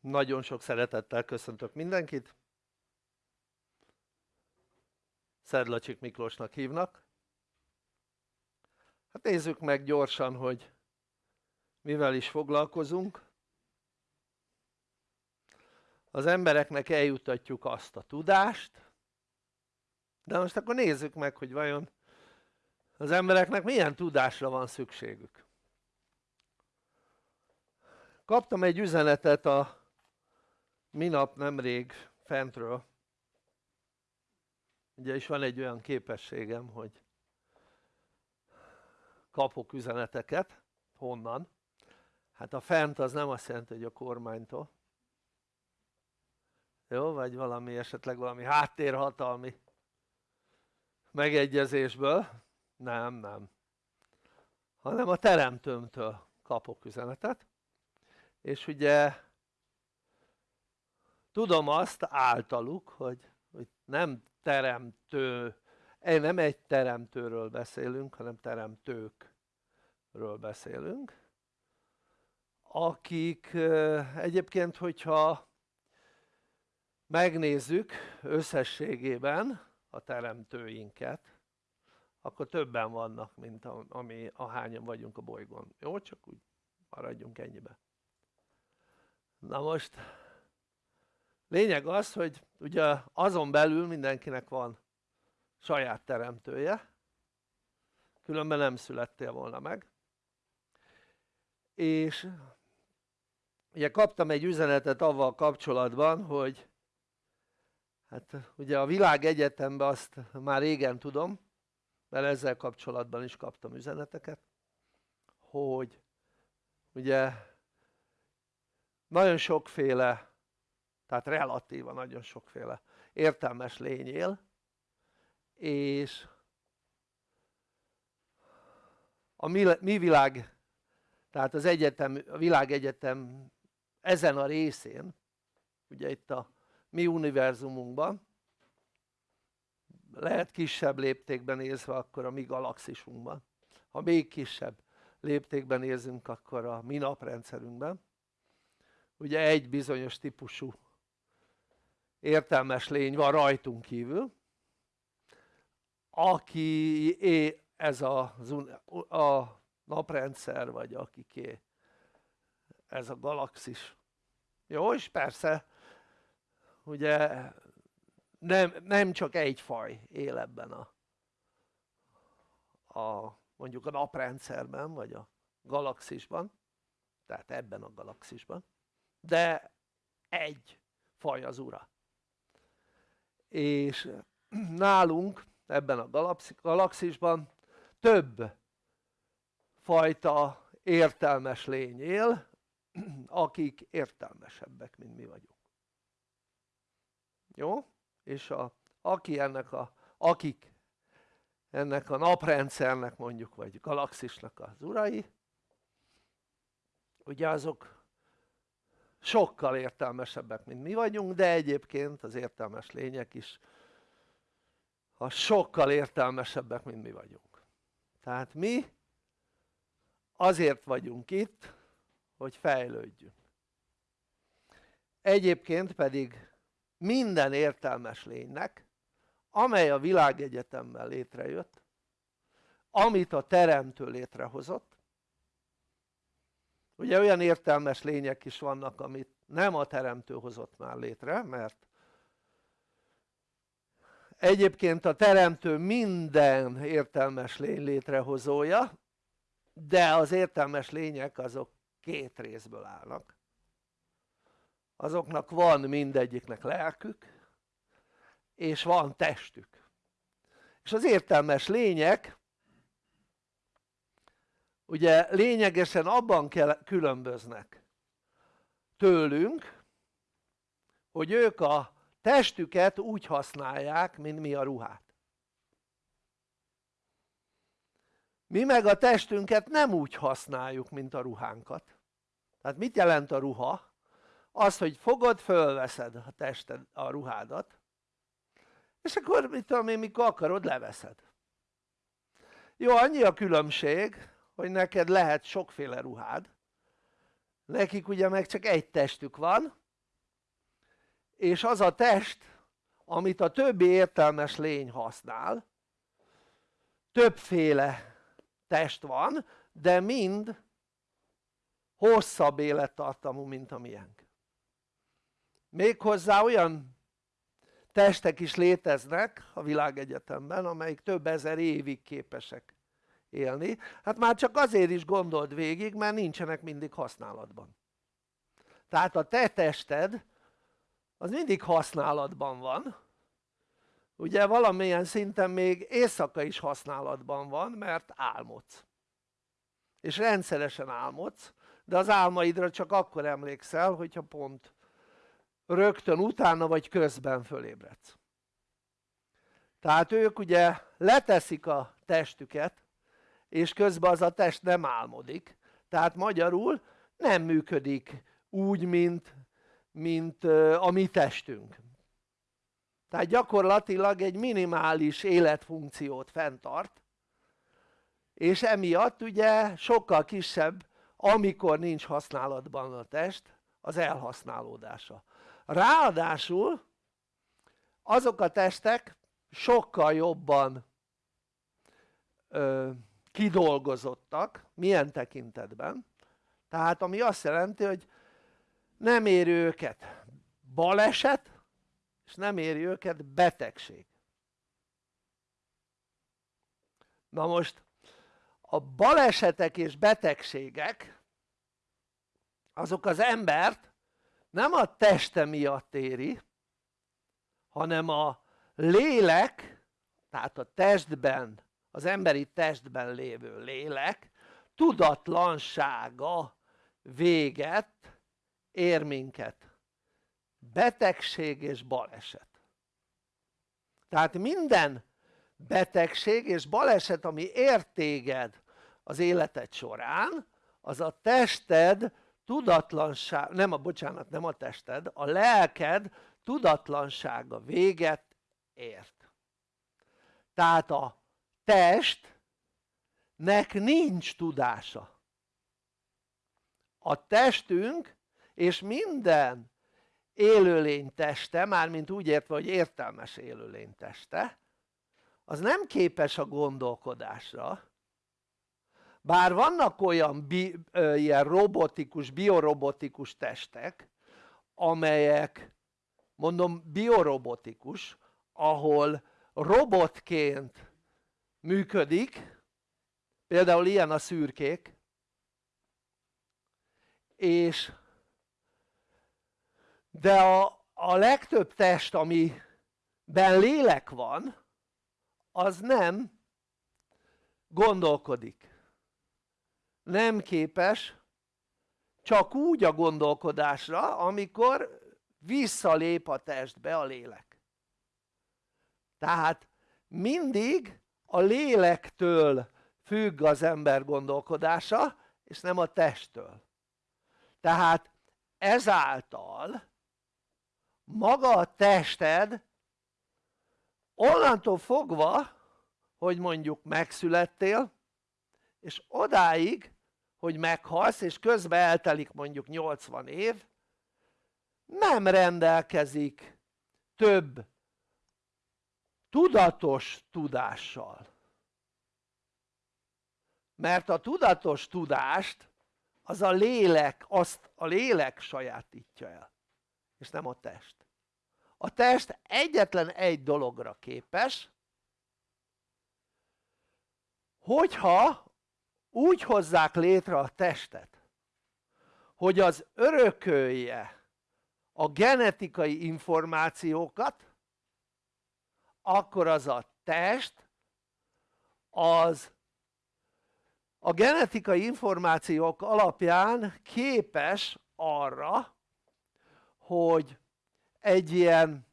Nagyon sok szeretettel köszöntök mindenkit. Szedlacsik Miklósnak hívnak. Hát nézzük meg gyorsan, hogy mivel is foglalkozunk. Az embereknek eljutatjuk azt a tudást, de most akkor nézzük meg, hogy vajon az embereknek milyen tudásra van szükségük. Kaptam egy üzenetet a minap nemrég fentről ugye is van egy olyan képességem hogy kapok üzeneteket. Honnan? Hát a fent az nem azt jelenti hogy a kormánytól. Jó vagy valami esetleg valami háttérhatalmi megegyezésből? Nem nem. Hanem a teremtőmtől kapok üzenetet. És ugye tudom azt általuk hogy, hogy nem teremtő nem egy teremtőről beszélünk hanem teremtőkről beszélünk akik egyébként hogyha megnézzük összességében a teremtőinket akkor többen vannak mint ami ahányan vagyunk a bolygón, jó? csak úgy maradjunk ennyibe na most lényeg az hogy ugye azon belül mindenkinek van saját teremtője különben nem születtél volna meg. És ugye kaptam egy üzenetet avval kapcsolatban hogy hát ugye a világegyetemben azt már régen tudom mert ezzel kapcsolatban is kaptam üzeneteket hogy ugye nagyon sokféle tehát relatíva nagyon sokféle értelmes lény él és a mi, mi világ tehát az egyetem, a világegyetem ezen a részén ugye itt a mi univerzumunkban lehet kisebb léptékben nézve akkor a mi galaxisunkban. Ha még kisebb léptékben nézünk akkor a mi naprendszerünkben. Ugye egy bizonyos típusú értelmes lény van rajtunk kívül aki ez a, a naprendszer vagy akiké ez a galaxis. Jó és persze ugye nem, nem csak egy faj él ebben a, a mondjuk a naprendszerben vagy a galaxisban tehát ebben a galaxisban de egy faj az ura és nálunk ebben a galaxisban több fajta értelmes lény él akik értelmesebbek mint mi vagyunk jó? és a, aki ennek a, akik ennek a naprendszernek mondjuk vagy galaxisnak az urai ugye azok sokkal értelmesebbek mint mi vagyunk de egyébként az értelmes lények is a sokkal értelmesebbek mint mi vagyunk. Tehát mi azért vagyunk itt hogy fejlődjünk. Egyébként pedig minden értelmes lénynek amely a világegyetemmel létrejött amit a teremtő létrehozott ugye olyan értelmes lények is vannak amit nem a teremtő hozott már létre mert egyébként a teremtő minden értelmes lény létrehozója de az értelmes lények azok két részből állnak. Azoknak van mindegyiknek lelkük és van testük. És az értelmes lények ugye lényegesen abban különböznek tőlünk hogy ők a testüket úgy használják mint mi a ruhát. Mi meg a testünket nem úgy használjuk mint a ruhánkat. Tehát mit jelent a ruha? az hogy fogod fölveszed a tested a ruhádat és akkor mit tudom én mikor akarod leveszed. Jó annyi a különbség hogy neked lehet sokféle ruhád. Nekik ugye meg csak egy testük van és az a test amit a többi értelmes lény használ többféle test van de mind hosszabb élettartamú mint a miénk. Méghozzá olyan testek is léteznek a világegyetemben amelyik több ezer évig képesek élni. Hát már csak azért is gondold végig mert nincsenek mindig használatban. Tehát a te tested az mindig használatban van. Ugye valamilyen szinten még éjszaka is használatban van mert álmodsz. És rendszeresen álmodsz de az álmaidra csak akkor emlékszel hogyha pont rögtön utána vagy közben fölébredsz. Tehát ők ugye leteszik a testüket és közben az a test nem álmodik. Tehát magyarul nem működik úgy mint, mint a mi testünk. Tehát gyakorlatilag egy minimális életfunkciót fenntart. És emiatt ugye sokkal kisebb amikor nincs használatban a test az elhasználódása. Ráadásul azok a testek sokkal jobban ö, kidolgozottak milyen tekintetben? Tehát ami azt jelenti hogy nem éri őket baleset és nem éri őket betegség. Na most a balesetek és betegségek azok az embert nem a teste miatt éri hanem a lélek tehát a testben az emberi testben lévő lélek tudatlansága véget ér minket. Betegség és baleset. Tehát minden betegség és baleset ami ér téged az életed során az a tested tudatlanság, nem a bocsánat nem a tested, a lelked tudatlansága véget ért. Tehát a testnek nincs tudása. A testünk és minden élőlény teste, mármint úgy értve hogy értelmes élőlény teste az nem képes a gondolkodásra. Bár vannak olyan bi, ö, ilyen robotikus, biorobotikus testek amelyek mondom biorobotikus ahol robotként működik. Például ilyen a szürkék. És de a, a legtöbb test amiben lélek van az nem gondolkodik. Nem képes csak úgy a gondolkodásra amikor visszalép a testbe a lélek. Tehát mindig a lélektől függ az ember gondolkodása és nem a testtől. Tehát ezáltal maga a tested onnantól fogva hogy mondjuk megszülettél és odáig hogy meghalsz és közben eltelik mondjuk 80 év nem rendelkezik több tudatos tudással. Mert a tudatos tudást az a lélek, azt a lélek sajátítja el és nem a test. A test egyetlen egy dologra képes hogyha úgy hozzák létre a testet hogy az örökölje a genetikai információkat akkor az a test az a genetikai információk alapján képes arra hogy egy ilyen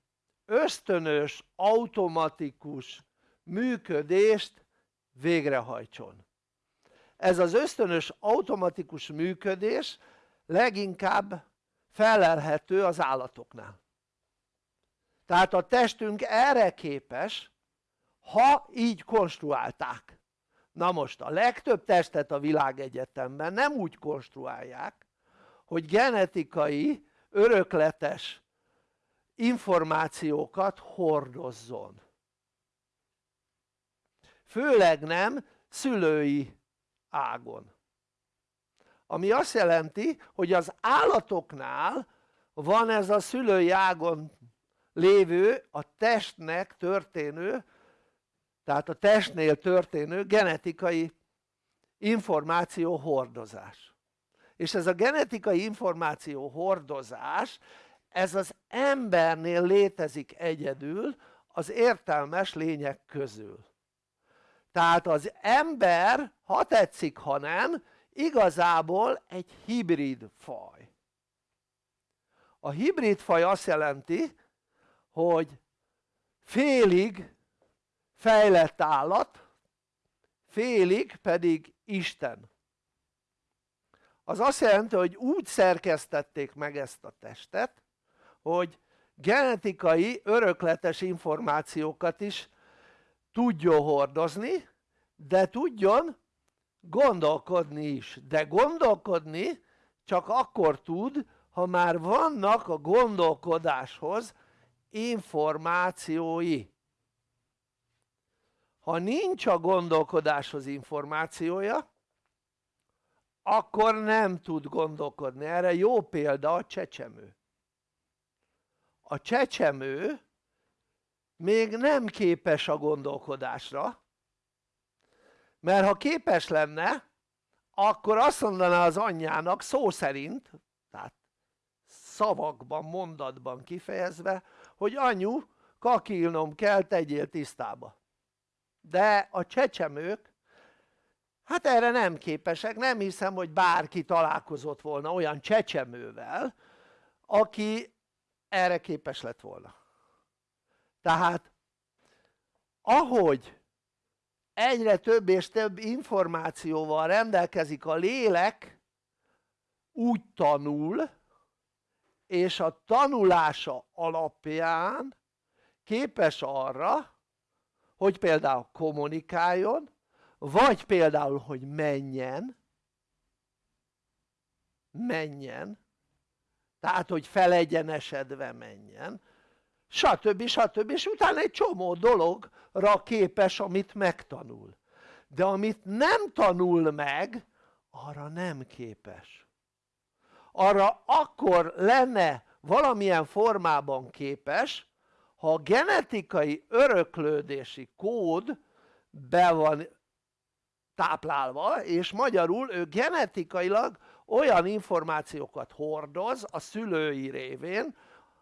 ösztönös, automatikus működést végrehajtson. Ez az ösztönös automatikus működés leginkább felelhető az állatoknál tehát a testünk erre képes ha így konstruálták. Na most a legtöbb testet a világegyetemben nem úgy konstruálják hogy genetikai örökletes információkat hordozzon. Főleg nem szülői ágon. Ami azt jelenti hogy az állatoknál van ez a szülői ágon lévő a testnek történő tehát a testnél történő genetikai információ hordozás. És ez a genetikai információ hordozás ez az embernél létezik egyedül az értelmes lények közül. Tehát az ember ha tetszik ha nem igazából egy hibrid faj. A hibrid faj azt jelenti hogy félig fejlett állat félig pedig Isten. Az azt jelenti hogy úgy szerkesztették meg ezt a testet hogy genetikai örökletes információkat is tudjon hordozni de tudjon gondolkodni is. De gondolkodni csak akkor tud ha már vannak a gondolkodáshoz információi. Ha nincs a gondolkodáshoz információja akkor nem tud gondolkodni, erre jó példa a csecsemő. A csecsemő még nem képes a gondolkodásra mert ha képes lenne akkor azt mondaná az anyjának szó szerint szavakban, mondatban kifejezve hogy anyu kakilnom kell tegyél tisztába. De a csecsemők hát erre nem képesek, nem hiszem hogy bárki találkozott volna olyan csecsemővel aki erre képes lett volna. Tehát ahogy egyre több és több információval rendelkezik a lélek úgy tanul és a tanulása alapján képes arra hogy például kommunikáljon vagy például hogy menjen. Menjen. Tehát hogy felegyenesedve menjen. Stb. stb. és utána egy csomó dologra képes amit megtanul. De amit nem tanul meg arra nem képes arra akkor lenne valamilyen formában képes ha a genetikai öröklődési kód be van táplálva és magyarul ő genetikailag olyan információkat hordoz a szülői révén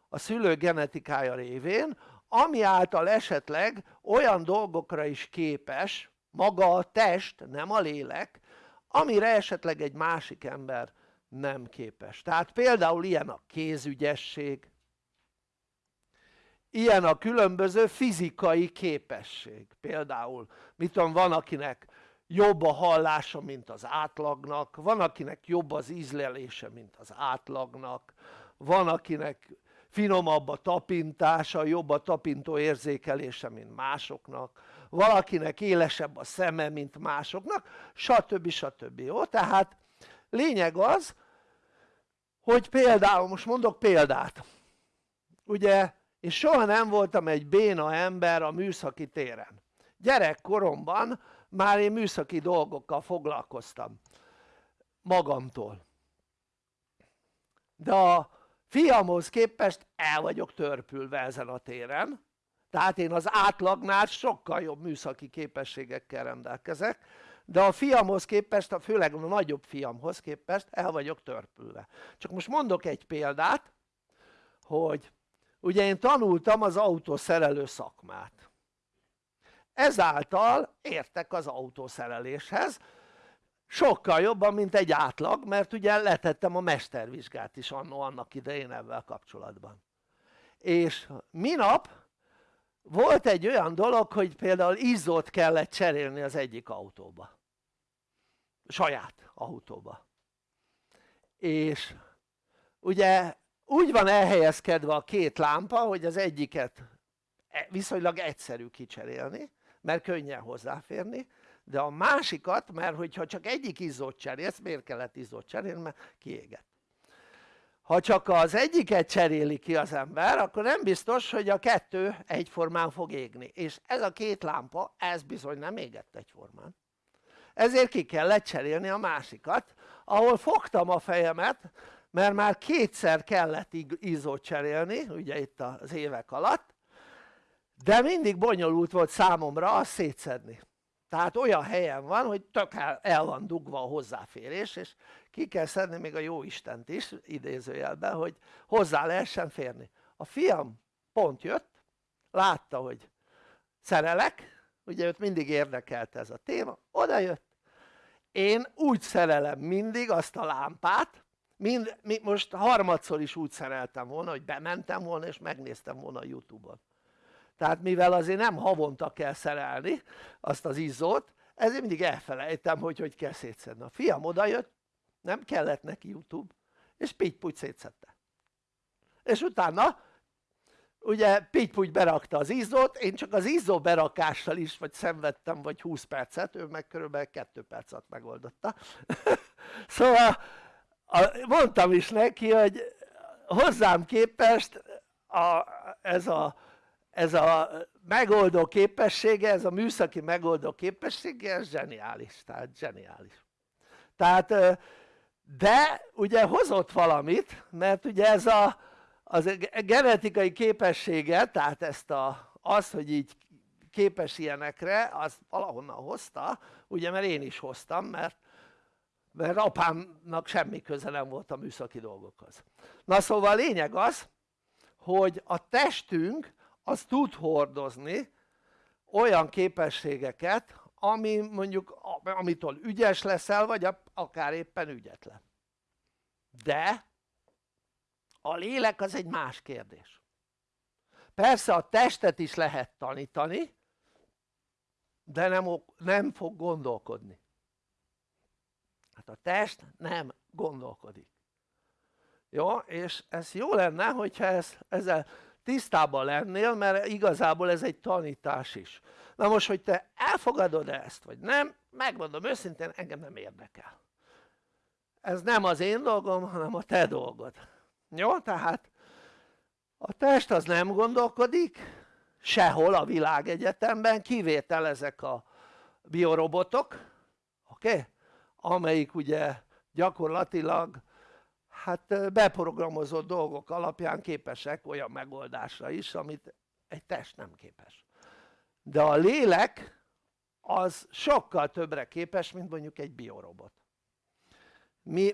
a szülő genetikája révén ami által esetleg olyan dolgokra is képes maga a test nem a lélek amire esetleg egy másik ember nem képes tehát például ilyen a kézügyesség ilyen a különböző fizikai képesség például mit tudom van akinek jobb a hallása mint az átlagnak van akinek jobb az ízlelése mint az átlagnak van akinek finomabb a tapintása, jobb a tapintó érzékelése mint másoknak valakinek élesebb a szeme mint másoknak stb. stb. jó? tehát lényeg az hogy például most mondok példát. Ugye én soha nem voltam egy béna ember a műszaki téren. Gyerekkoromban már én műszaki dolgokkal foglalkoztam magamtól. De a fiamhoz képest el vagyok törpülve ezen a téren tehát én az átlagnál sokkal jobb műszaki képességekkel rendelkezek de a fiamhoz képest, főleg a nagyobb fiamhoz képest el vagyok törpülve. Csak most mondok egy példát hogy ugye én tanultam az autószerelő szakmát. Ezáltal értek az autószereléshez sokkal jobban mint egy átlag mert ugye letettem a mestervizsgát is annó annak idején ebben kapcsolatban. És minap volt egy olyan dolog hogy például izzót kellett cserélni az egyik autóba. Saját autóba. És ugye úgy van elhelyezkedve a két lámpa hogy az egyiket e, viszonylag egyszerű kicserélni mert könnyen hozzáférni de a másikat mert hogyha csak egyik izzót cserélsz miért kellett izzót cserélni? Mert kiégett ha csak az egyiket cseréli ki az ember akkor nem biztos hogy a kettő egyformán fog égni. És ez a két lámpa ez bizony nem égett egyformán. Ezért ki kellett cserélni a másikat ahol fogtam a fejemet mert már kétszer kellett izzót cserélni ugye itt az évek alatt de mindig bonyolult volt számomra azt szétszedni tehát olyan helyen van hogy tök el, el van dugva a hozzáférés és ki kell szedni még a jó Istent is idézőjelben hogy hozzá lehessen férni. A fiam pont jött látta hogy szerelek ugye őt mindig érdekelt ez a téma oda jött. Én úgy szerelem mindig azt a lámpát mind, most harmadszor is úgy szereltem volna hogy bementem volna és megnéztem volna a youtube-on tehát mivel azért nem havonta kell szerelni azt az izzót ezért mindig elfelejtem hogy hogy kell szétszedni. A fiam odajött nem kellett neki youtube és pitty szétszedte. És utána ugye pitty berakta az izzót én csak az izzó berakással is vagy szenvedtem vagy 20 percet ő meg körülbelül 2 percet megoldotta. Szóval mondtam is neki hogy hozzám képest a, ez a ez a megoldó képessége, ez a műszaki megoldó képessége, ez zseniális, tehát zseniális. Tehát, de ugye hozott valamit, mert ugye ez a, az genetikai képessége, tehát ezt a, az, hogy így képes ilyenekre, az valahonnan hozta, ugye mert én is hoztam, mert, mert apámnak semmi köze nem volt a műszaki dolgokhoz. Na szóval a lényeg az, hogy a testünk az tud hordozni olyan képességeket ami mondjuk amitől ügyes leszel vagy akár éppen ügyetlen. De a lélek az egy más kérdés. Persze a testet is lehet tanítani de nem, nem fog gondolkodni. Hát a test nem gondolkodik. Jó? és ez jó lenne hogyha ez, ezzel tisztában lennél mert igazából ez egy tanítás is na most hogy te elfogadod ezt vagy nem megmondom őszintén engem nem érdekel ez nem az én dolgom hanem a te dolgod jó tehát a test az nem gondolkodik sehol a világegyetemben kivétel ezek a biorobotok oké? Okay? amelyik ugye gyakorlatilag hát beprogramozott dolgok alapján képesek olyan megoldásra is amit egy test nem képes. De a lélek az sokkal többre képes mint mondjuk egy biorobot.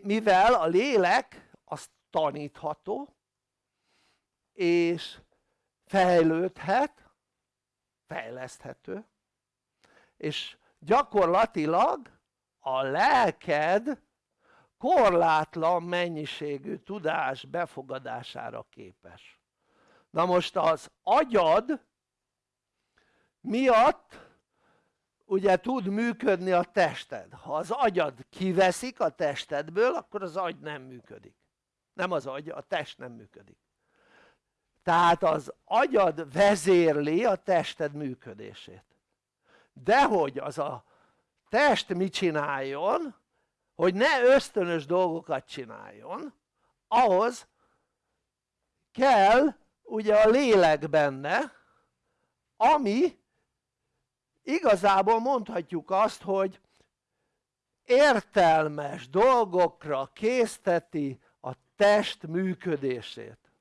Mivel a lélek az tanítható és fejlődhet fejleszthető és gyakorlatilag a lelked korlátlan mennyiségű tudás befogadására képes. Na most az agyad miatt ugye tud működni a tested. Ha az agyad kiveszik a testedből akkor az agy nem működik. Nem az agy, a test nem működik. Tehát az agyad vezérli a tested működését. De hogy az a test mit csináljon hogy ne ösztönös dolgokat csináljon ahhoz kell ugye a lélek benne ami igazából mondhatjuk azt hogy értelmes dolgokra készteti a test működését.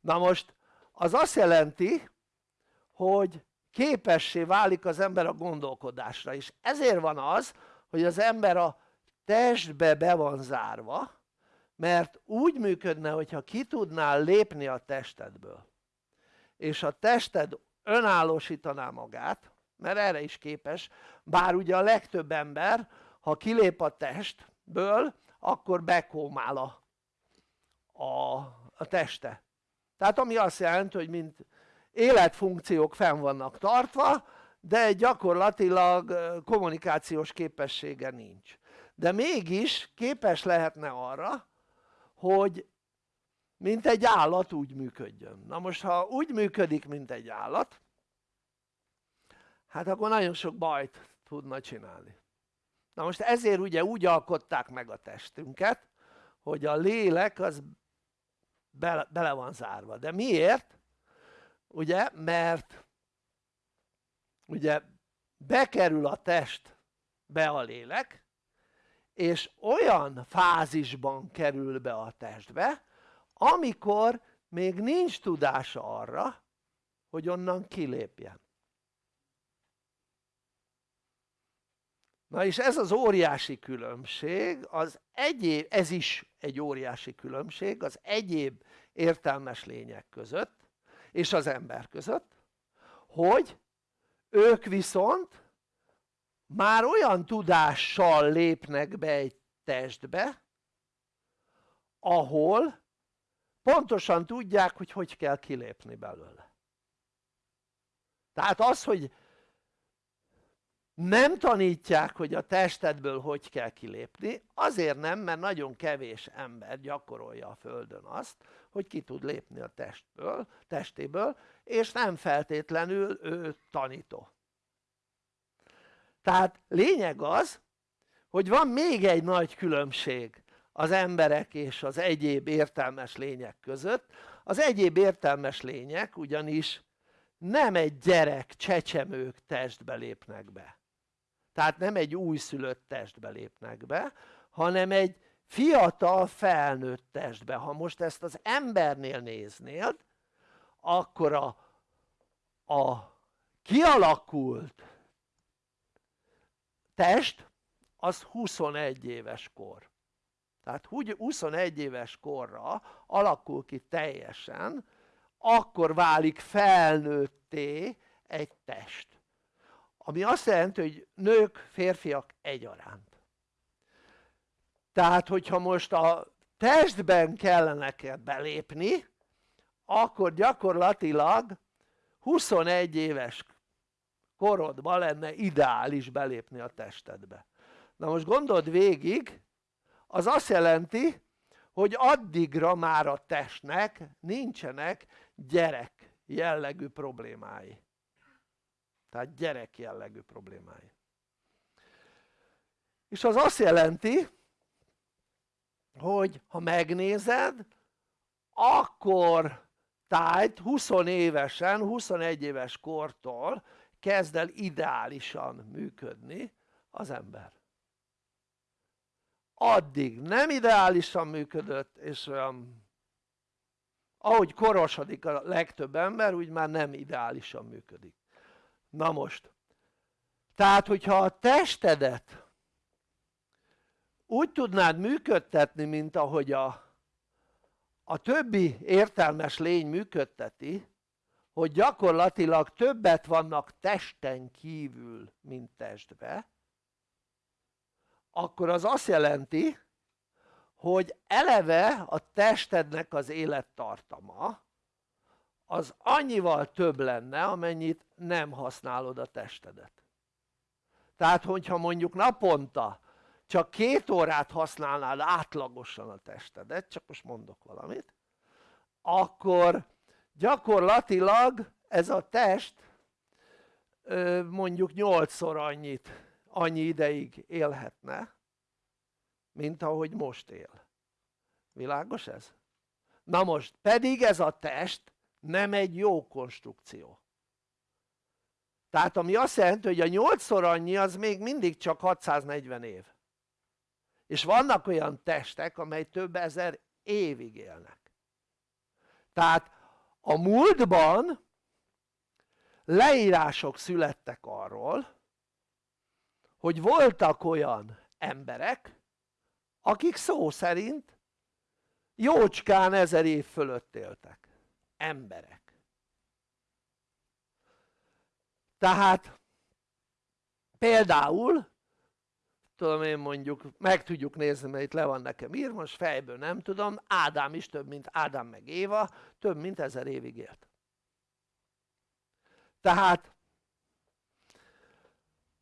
Na most az azt jelenti hogy képessé válik az ember a gondolkodásra és ezért van az hogy az ember a testbe be van zárva mert úgy működne hogyha ki tudnál lépni a testedből. És a tested önállósítaná magát mert erre is képes bár ugye a legtöbb ember ha kilép a testből akkor bekómál a, a, a teste. Tehát ami azt jelenti hogy mint életfunkciók fenn vannak tartva de gyakorlatilag kommunikációs képessége nincs de mégis képes lehetne arra hogy mint egy állat úgy működjön na most ha úgy működik mint egy állat hát akkor nagyon sok bajt tudna csinálni na most ezért ugye úgy alkották meg a testünket hogy a lélek az bele, bele van zárva. De miért? Ugye, mert ugye bekerül a test be a lélek, és olyan fázisban kerül be a testbe, amikor még nincs tudása arra, hogy onnan kilépjen. Na és ez az óriási különbség, az egyéb, ez is egy óriási különbség az egyéb értelmes lények között és az ember között, hogy ők viszont már olyan tudással lépnek be egy testbe, ahol pontosan tudják, hogy hogy kell kilépni belőle. Tehát az, hogy nem tanítják, hogy a testedből hogy kell kilépni, azért nem, mert nagyon kevés ember gyakorolja a Földön azt, hogy ki tud lépni a testből, testéből, és nem feltétlenül ő tanító. Tehát lényeg az, hogy van még egy nagy különbség az emberek és az egyéb értelmes lények között. Az egyéb értelmes lények ugyanis nem egy gyerek, csecsemők testbe lépnek be tehát nem egy újszülött testbe lépnek be hanem egy fiatal felnőtt testbe. Ha most ezt az embernél néznéd akkor a, a kialakult test az 21 éves kor. Tehát 21 éves korra alakul ki teljesen akkor válik felnőtté egy test. Ami azt jelenti hogy nők férfiak egyaránt tehát hogyha most a testben kellene belépni akkor gyakorlatilag 21 éves korodban lenne ideális belépni a testedbe. Na most gondold végig az azt jelenti hogy addigra már a testnek nincsenek gyerek jellegű problémái. Tehát gyerek jellegű problémái. És az azt jelenti hogy ha megnézed akkor tájt 20 évesen, 21 éves kortól kezd el ideálisan működni az ember. Addig nem ideálisan működött és olyan ahogy korosodik a legtöbb ember úgy már nem ideálisan működik. Na most tehát hogyha a testedet úgy tudnád működtetni mint ahogy a, a többi értelmes lény működteti hogy gyakorlatilag többet vannak testen kívül mint testbe akkor az azt jelenti hogy eleve a testednek az élettartama az annyival több lenne amennyit nem használod a testedet. Tehát hogyha mondjuk naponta csak két órát használnád átlagosan a testedet csak most mondok valamit akkor gyakorlatilag ez a test mondjuk nyolcszor annyit annyi ideig élhetne mint ahogy most él. Világos ez? na most pedig ez a test nem egy jó konstrukció. Tehát ami azt jelenti hogy a 8-szor annyi az még mindig csak 640 év és vannak olyan testek amely több ezer évig élnek. Tehát a múltban leírások születtek arról hogy voltak olyan emberek akik szó szerint jócskán ezer év fölött éltek. Emberek. Tehát például tudom én mondjuk meg tudjuk nézni mert itt le van nekem írva most fejből nem tudom. Ádám is több mint Ádám meg Éva több mint ezer évig élt. Tehát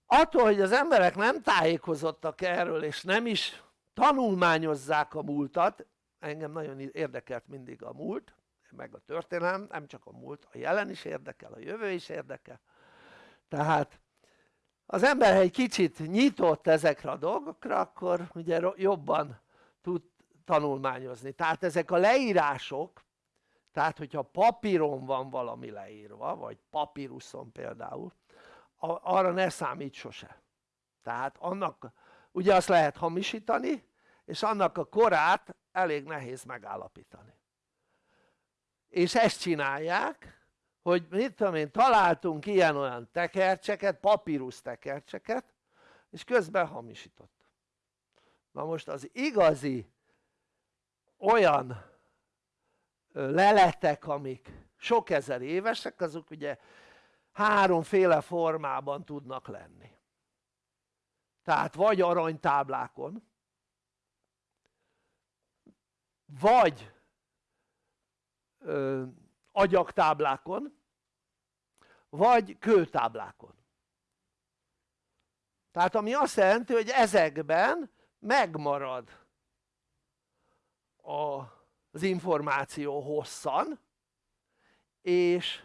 attól hogy az emberek nem tájékozottak erről és nem is tanulmányozzák a múltat engem nagyon érdekelt mindig a múlt meg a történelem, nem csak a múlt, a jelen is érdekel, a jövő is érdekel. Tehát az ember egy kicsit nyitott ezekre a dolgokra akkor ugye jobban tud tanulmányozni. Tehát ezek a leírások tehát hogyha papíron van valami leírva vagy papíruszon például arra ne számít sose. Tehát annak ugye azt lehet hamisítani és annak a korát elég nehéz megállapítani. És ezt csinálják hogy mit tudom én találtunk ilyen-olyan tekercseket, papírus tekercseket és közben hamisított. Na most az igazi olyan leletek amik sok ezer évesek azok ugye háromféle formában tudnak lenni. Tehát vagy aranytáblákon vagy agyagtáblákon vagy kőtáblákon. Tehát ami azt jelenti hogy ezekben megmarad az információ hosszan és,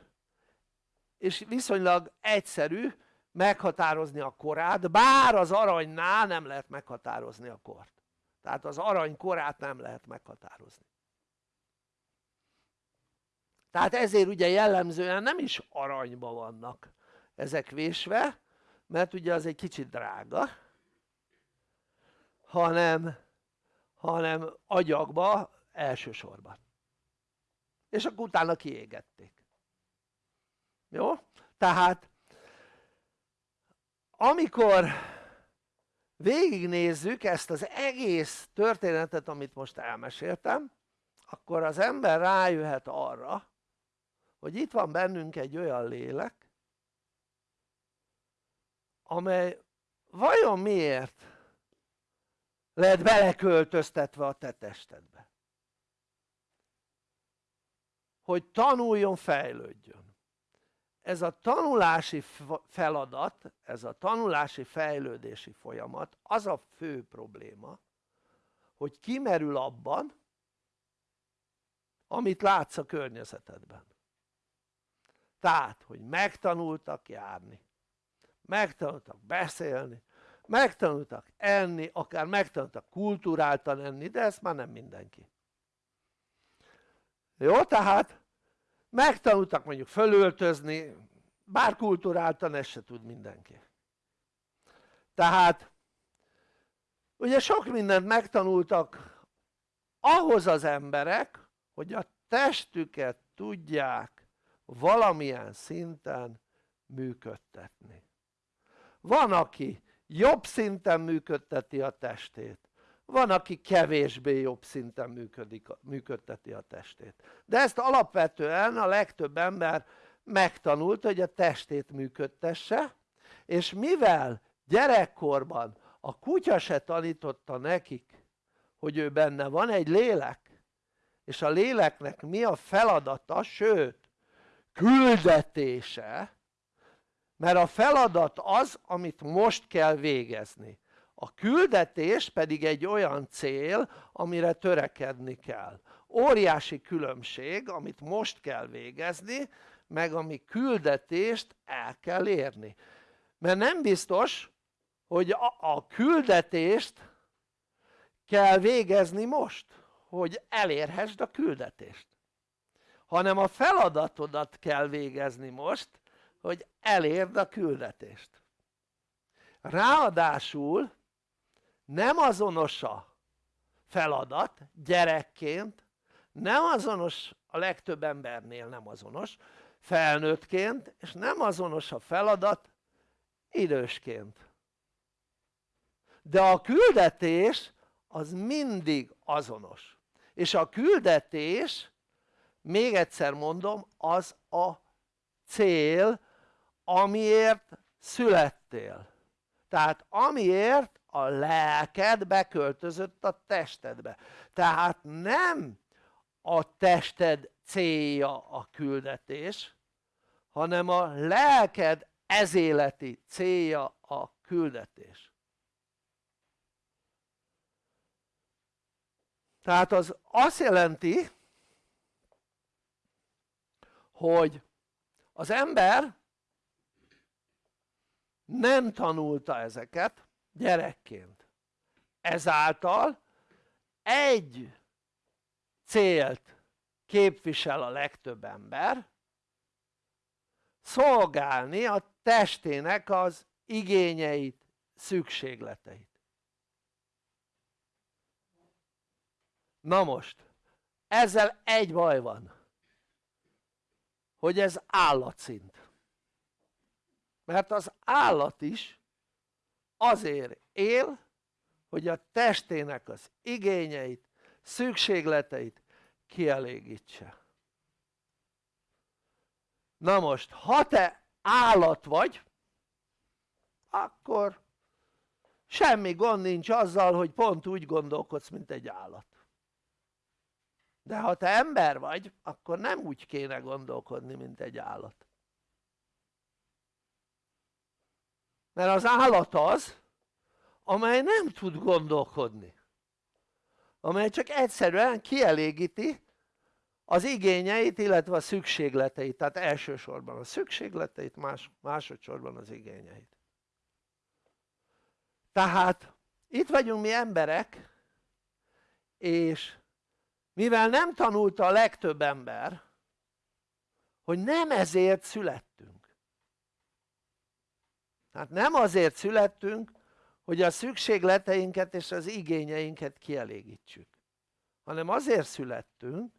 és viszonylag egyszerű meghatározni a korát bár az aranynál nem lehet meghatározni a kort. Tehát az arany korát nem lehet meghatározni tehát ezért ugye jellemzően nem is aranyba vannak ezek vésve mert ugye az egy kicsit drága hanem, hanem agyagba elsősorban és akkor utána kiégették jó? tehát amikor végignézzük ezt az egész történetet amit most elmeséltem akkor az ember rájöhet arra hogy itt van bennünk egy olyan lélek amely vajon miért lehet beleköltöztetve a te testedbe? Hogy tanuljon, fejlődjön. Ez a tanulási feladat, ez a tanulási fejlődési folyamat az a fő probléma hogy kimerül abban amit látsz a környezetedben tehát hogy megtanultak járni megtanultak beszélni megtanultak enni, akár megtanultak kultúráltan enni, de ezt már nem mindenki jó? tehát megtanultak mondjuk fölöltözni bár kultúráltan ezt se tud mindenki tehát ugye sok mindent megtanultak ahhoz az emberek hogy a testüket tudják valamilyen szinten működtetni. Van aki jobb szinten működteti a testét van aki kevésbé jobb szinten működik, működteti a testét. De ezt alapvetően a legtöbb ember megtanult hogy a testét működtesse és mivel gyerekkorban a kutya se tanította nekik hogy ő benne van egy lélek és a léleknek mi a feladata sőt küldetése mert a feladat az amit most kell végezni. A küldetés pedig egy olyan cél amire törekedni kell. Óriási különbség amit most kell végezni meg ami küldetést el kell érni. Mert nem biztos hogy a, a küldetést kell végezni most hogy elérhessd a küldetést hanem a feladatodat kell végezni most hogy elérd a küldetést. Ráadásul nem azonos a feladat gyerekként nem azonos a legtöbb embernél nem azonos felnőttként és nem azonos a feladat idősként. De a küldetés az mindig azonos. És a küldetés még egyszer mondom az a cél amiért születtél. Tehát amiért a lelked beköltözött a testedbe. Tehát nem a tested célja a küldetés hanem a lelked ezéleti célja a küldetés. Tehát az azt jelenti hogy az ember nem tanulta ezeket gyerekként. Ezáltal egy célt képvisel a legtöbb ember szolgálni a testének az igényeit, szükségleteit. Na most ezzel egy baj van hogy ez állatszint. Mert az állat is azért él hogy a testének az igényeit, szükségleteit kielégítse. Na most ha te állat vagy akkor semmi gond nincs azzal hogy pont úgy gondolkodsz mint egy állat de ha te ember vagy akkor nem úgy kéne gondolkodni mint egy állat. Mert az állat az amely nem tud gondolkodni. Amely csak egyszerűen kielégíti az igényeit illetve a szükségleteit. Tehát elsősorban a szükségleteit más, másodszorban az igényeit. Tehát itt vagyunk mi emberek és mivel nem tanulta a legtöbb ember hogy nem ezért születtünk. Tehát nem azért születtünk hogy a szükségleteinket és az igényeinket kielégítsük hanem azért születtünk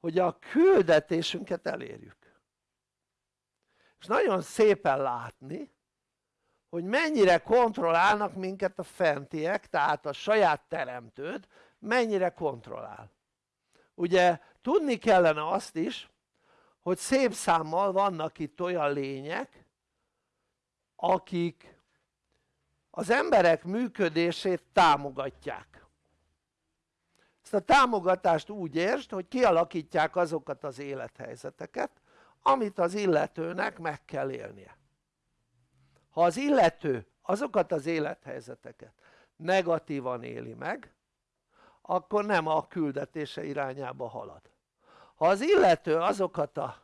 hogy a küldetésünket elérjük. És nagyon szépen látni hogy mennyire kontrollálnak minket a fentiek tehát a saját teremtőd mennyire kontrollál. Ugye tudni kellene azt is hogy szép számmal vannak itt olyan lények akik az emberek működését támogatják. Ezt a támogatást úgy értsd hogy kialakítják azokat az élethelyzeteket amit az illetőnek meg kell élnie. Ha az illető azokat az élethelyzeteket negatívan éli meg akkor nem a küldetése irányába halad. Ha az illető azokat a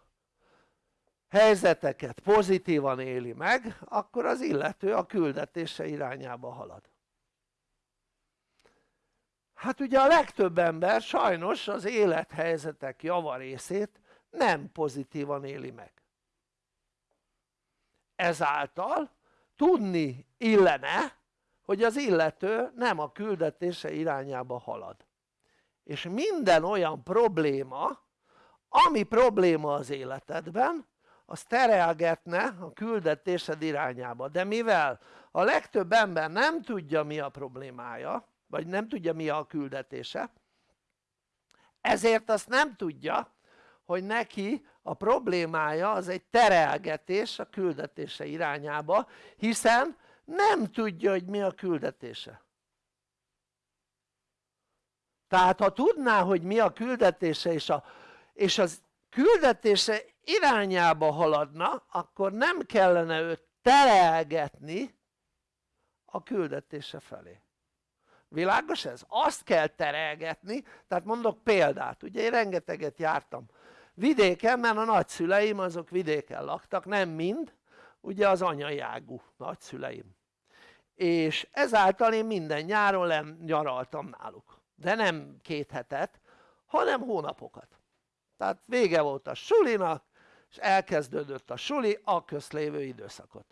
helyzeteket pozitívan éli meg akkor az illető a küldetése irányába halad. Hát ugye a legtöbb ember sajnos az élethelyzetek javarészét nem pozitívan éli meg. Ezáltal tudni illene hogy az illető nem a küldetése irányába halad. És minden olyan probléma ami probléma az életedben az terelgetne a küldetésed irányába. De mivel a legtöbb ember nem tudja mi a problémája vagy nem tudja mi a küldetése ezért azt nem tudja hogy neki a problémája az egy terelgetés a küldetése irányába hiszen nem tudja hogy mi a küldetése. Tehát ha tudná hogy mi a küldetése és, a, és az küldetése irányába haladna akkor nem kellene őt terelgetni a küldetése felé. Világos ez? azt kell terelgetni. Tehát mondok példát. Ugye én rengeteget jártam vidéken mert a nagyszüleim azok vidéken laktak nem mind. Ugye az anyai nagyszüleim és ezáltal én minden nyáron nyaraltam náluk. De nem két hetet hanem hónapokat. Tehát vége volt a sulinak és elkezdődött a suli a közlévő időszakot.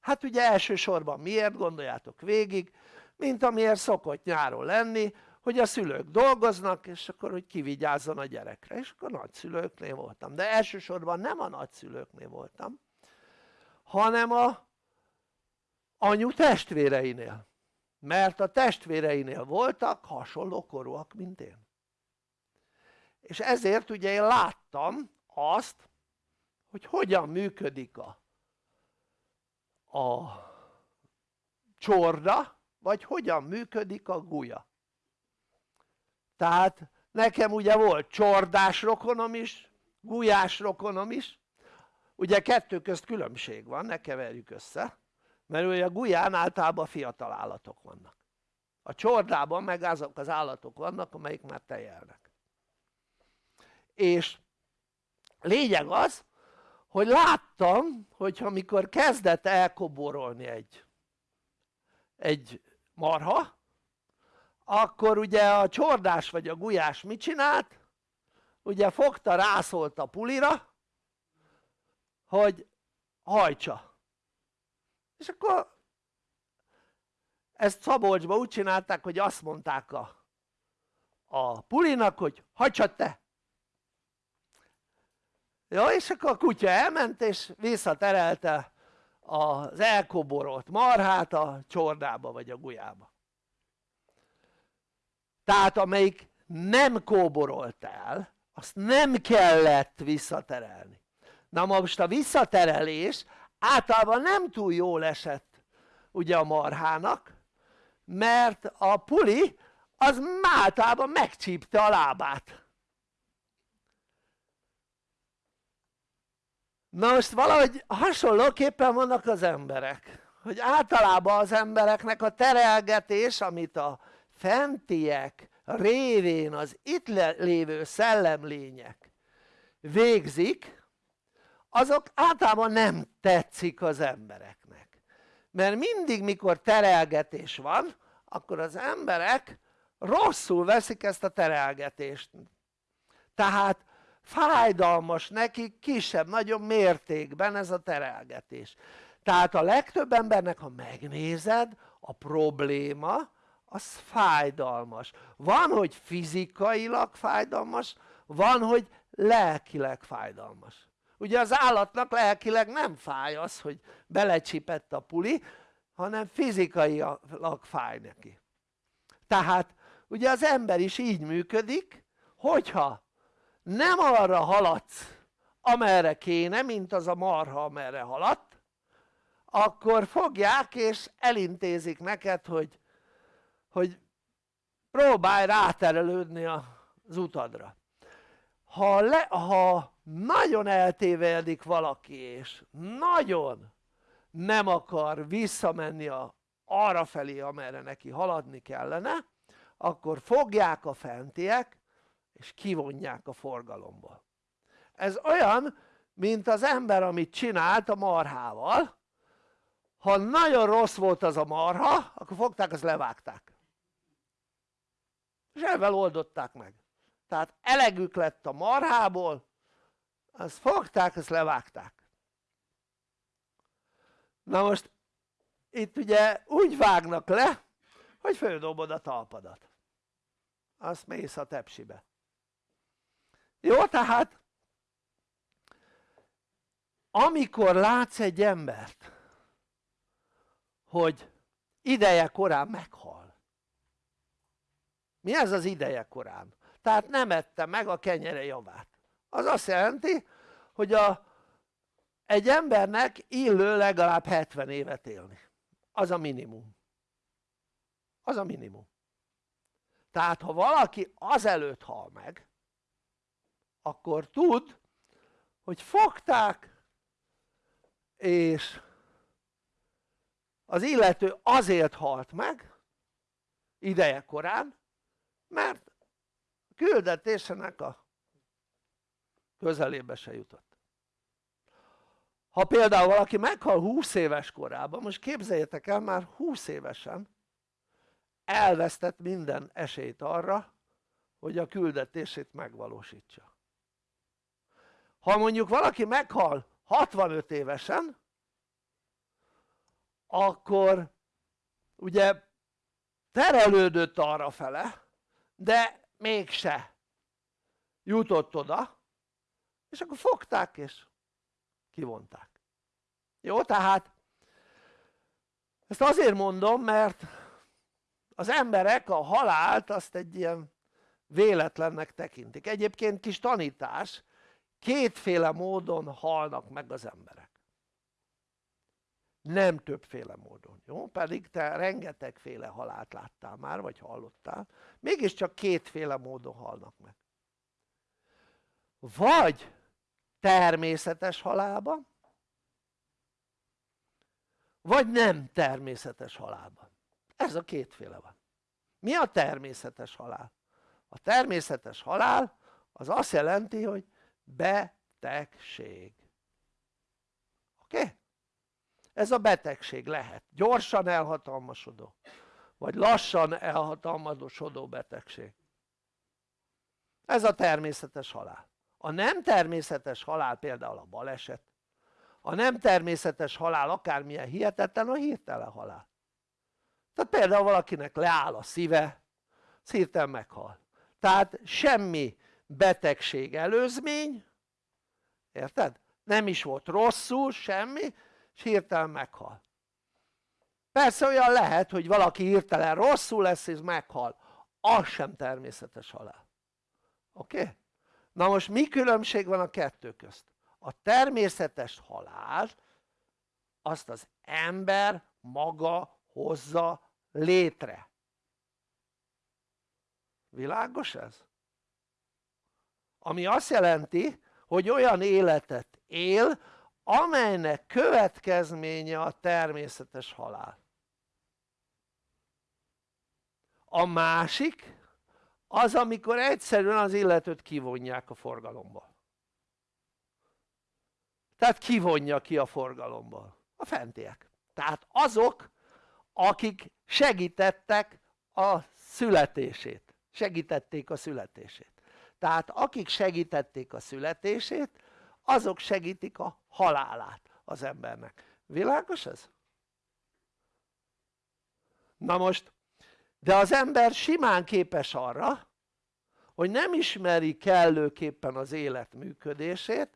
Hát ugye elsősorban miért gondoljátok végig mint amiért szokott nyáron lenni hogy a szülők dolgoznak és akkor hogy kivigyázzon a gyerekre. És akkor nagyszülőknél voltam. De elsősorban nem a nagyszülőknél voltam hanem a anyu testvéreinél. Mert a testvéreinél voltak hasonló korúak mint én. És ezért ugye én láttam azt hogy hogyan működik a, a csorda vagy hogyan működik a gulya tehát nekem ugye volt csordás rokonom is gulyás rokonom is. Ugye kettő közt különbség van ne keverjük össze mert ugye a gulyán általában fiatal állatok vannak. A csordában meg azok az állatok vannak amelyik már tejelnek. És lényeg az hogy láttam hogyha mikor kezdett elkoborolni egy egy marha akkor ugye a csordás vagy a gulyás mit csinált? ugye fogta rászólt a pulira hogy hajtsa és akkor ezt Szabolcsban úgy csinálták hogy azt mondták a, a pulinak hogy hagyd te. Jó és akkor a kutya elment és visszaterelte az elkoborolt marhát a csordába vagy a gulyába. Tehát amelyik nem kóborolt el azt nem kellett visszaterelni. Na most a visszaterelés általában nem túl jól esett ugye a marhának mert a puli az általában megcsípte a lábát. Na most valahogy hasonlóképpen vannak az emberek hogy általában az embereknek a terelgetés amit a fentiek révén az itt lévő szellemlények végzik azok általában nem tetszik az embereknek. Mert mindig mikor terelgetés van akkor az emberek rosszul veszik ezt a terelgetést. Tehát fájdalmas nekik kisebb-nagyobb mértékben ez a terelgetés. Tehát a legtöbb embernek ha megnézed a probléma az fájdalmas. Van hogy fizikailag fájdalmas van hogy lelkileg fájdalmas ugye az állatnak lelkileg nem fáj az hogy belecsipett a puli hanem fizikailag fáj neki. Tehát ugye az ember is így működik hogyha nem arra haladsz amerre kéne mint az a marha amerre haladt akkor fogják és elintézik neked hogy, hogy próbálj ráterelődni az utadra. Ha, le, ha nagyon eltévedik valaki és nagyon nem akar visszamenni a, arra felé amerre neki haladni kellene akkor fogják a fentiek és kivonják a forgalomból ez olyan mint az ember amit csinált a marhával. Ha nagyon rossz volt az a marha akkor fogták azt levágták. És ezzel oldották meg. Tehát elegük lett a marhából azt fogták azt levágták. Na most itt ugye úgy vágnak le hogy földobod a talpadat. Azt mész a tepsibe. Jó tehát amikor látsz egy embert hogy ideje korán meghal. Mi ez az ideje korán? tehát nem ette meg a kenyere javát az azt jelenti hogy a, egy embernek illő legalább 70 évet élni. Az a minimum. Az a minimum. Tehát ha valaki azelőtt hal meg akkor tud hogy fogták és az illető azért halt meg ideje korán mert küldetésének a közelébe se jutott. Ha például valaki meghal 20 éves korában most képzeljétek el már 20 évesen elvesztett minden esélyt arra hogy a küldetését megvalósítsa. Ha mondjuk valaki meghal 65 évesen akkor ugye terelődött arra fele de mégse jutott oda és akkor fogták és kivonták. Jó tehát ezt azért mondom mert az emberek a halált azt egy ilyen véletlennek tekintik. Egyébként kis tanítás kétféle módon halnak meg az emberek. Nem többféle módon, jó? pedig te rengetegféle halált láttál már, vagy hallottál, mégiscsak kétféle módon halnak meg. Vagy természetes halálban vagy nem természetes halálban? Ez a kétféle van. Mi a természetes halál? a természetes halál az azt jelenti hogy betegség. Oké? Ez a betegség lehet. Gyorsan elhatalmasodó vagy lassan elhatalmasodó betegség. Ez a természetes halál a nem természetes halál például a baleset a nem természetes halál akármilyen hihetetlen a hirtelen halál tehát például valakinek leáll a szíve hirtelen meghal tehát semmi betegség előzmény érted? nem is volt rosszul semmi és hirtelen meghal persze olyan lehet hogy valaki hirtelen rosszul lesz és meghal az sem természetes halál oké? Okay? Na most mi különbség van a kettő közt? a természetes halál azt az ember maga hozza létre világos ez? ami azt jelenti hogy olyan életet él amelynek következménye a természetes halál a másik az amikor egyszerűen az illetőt kivonják a forgalomból tehát kivonja ki a forgalomból a fentiek. Tehát azok akik segítettek a születését. Segítették a születését. Tehát akik segítették a születését azok segítik a halálát az embernek. Világos ez? na most de az ember simán képes arra hogy nem ismeri kellőképpen az élet működését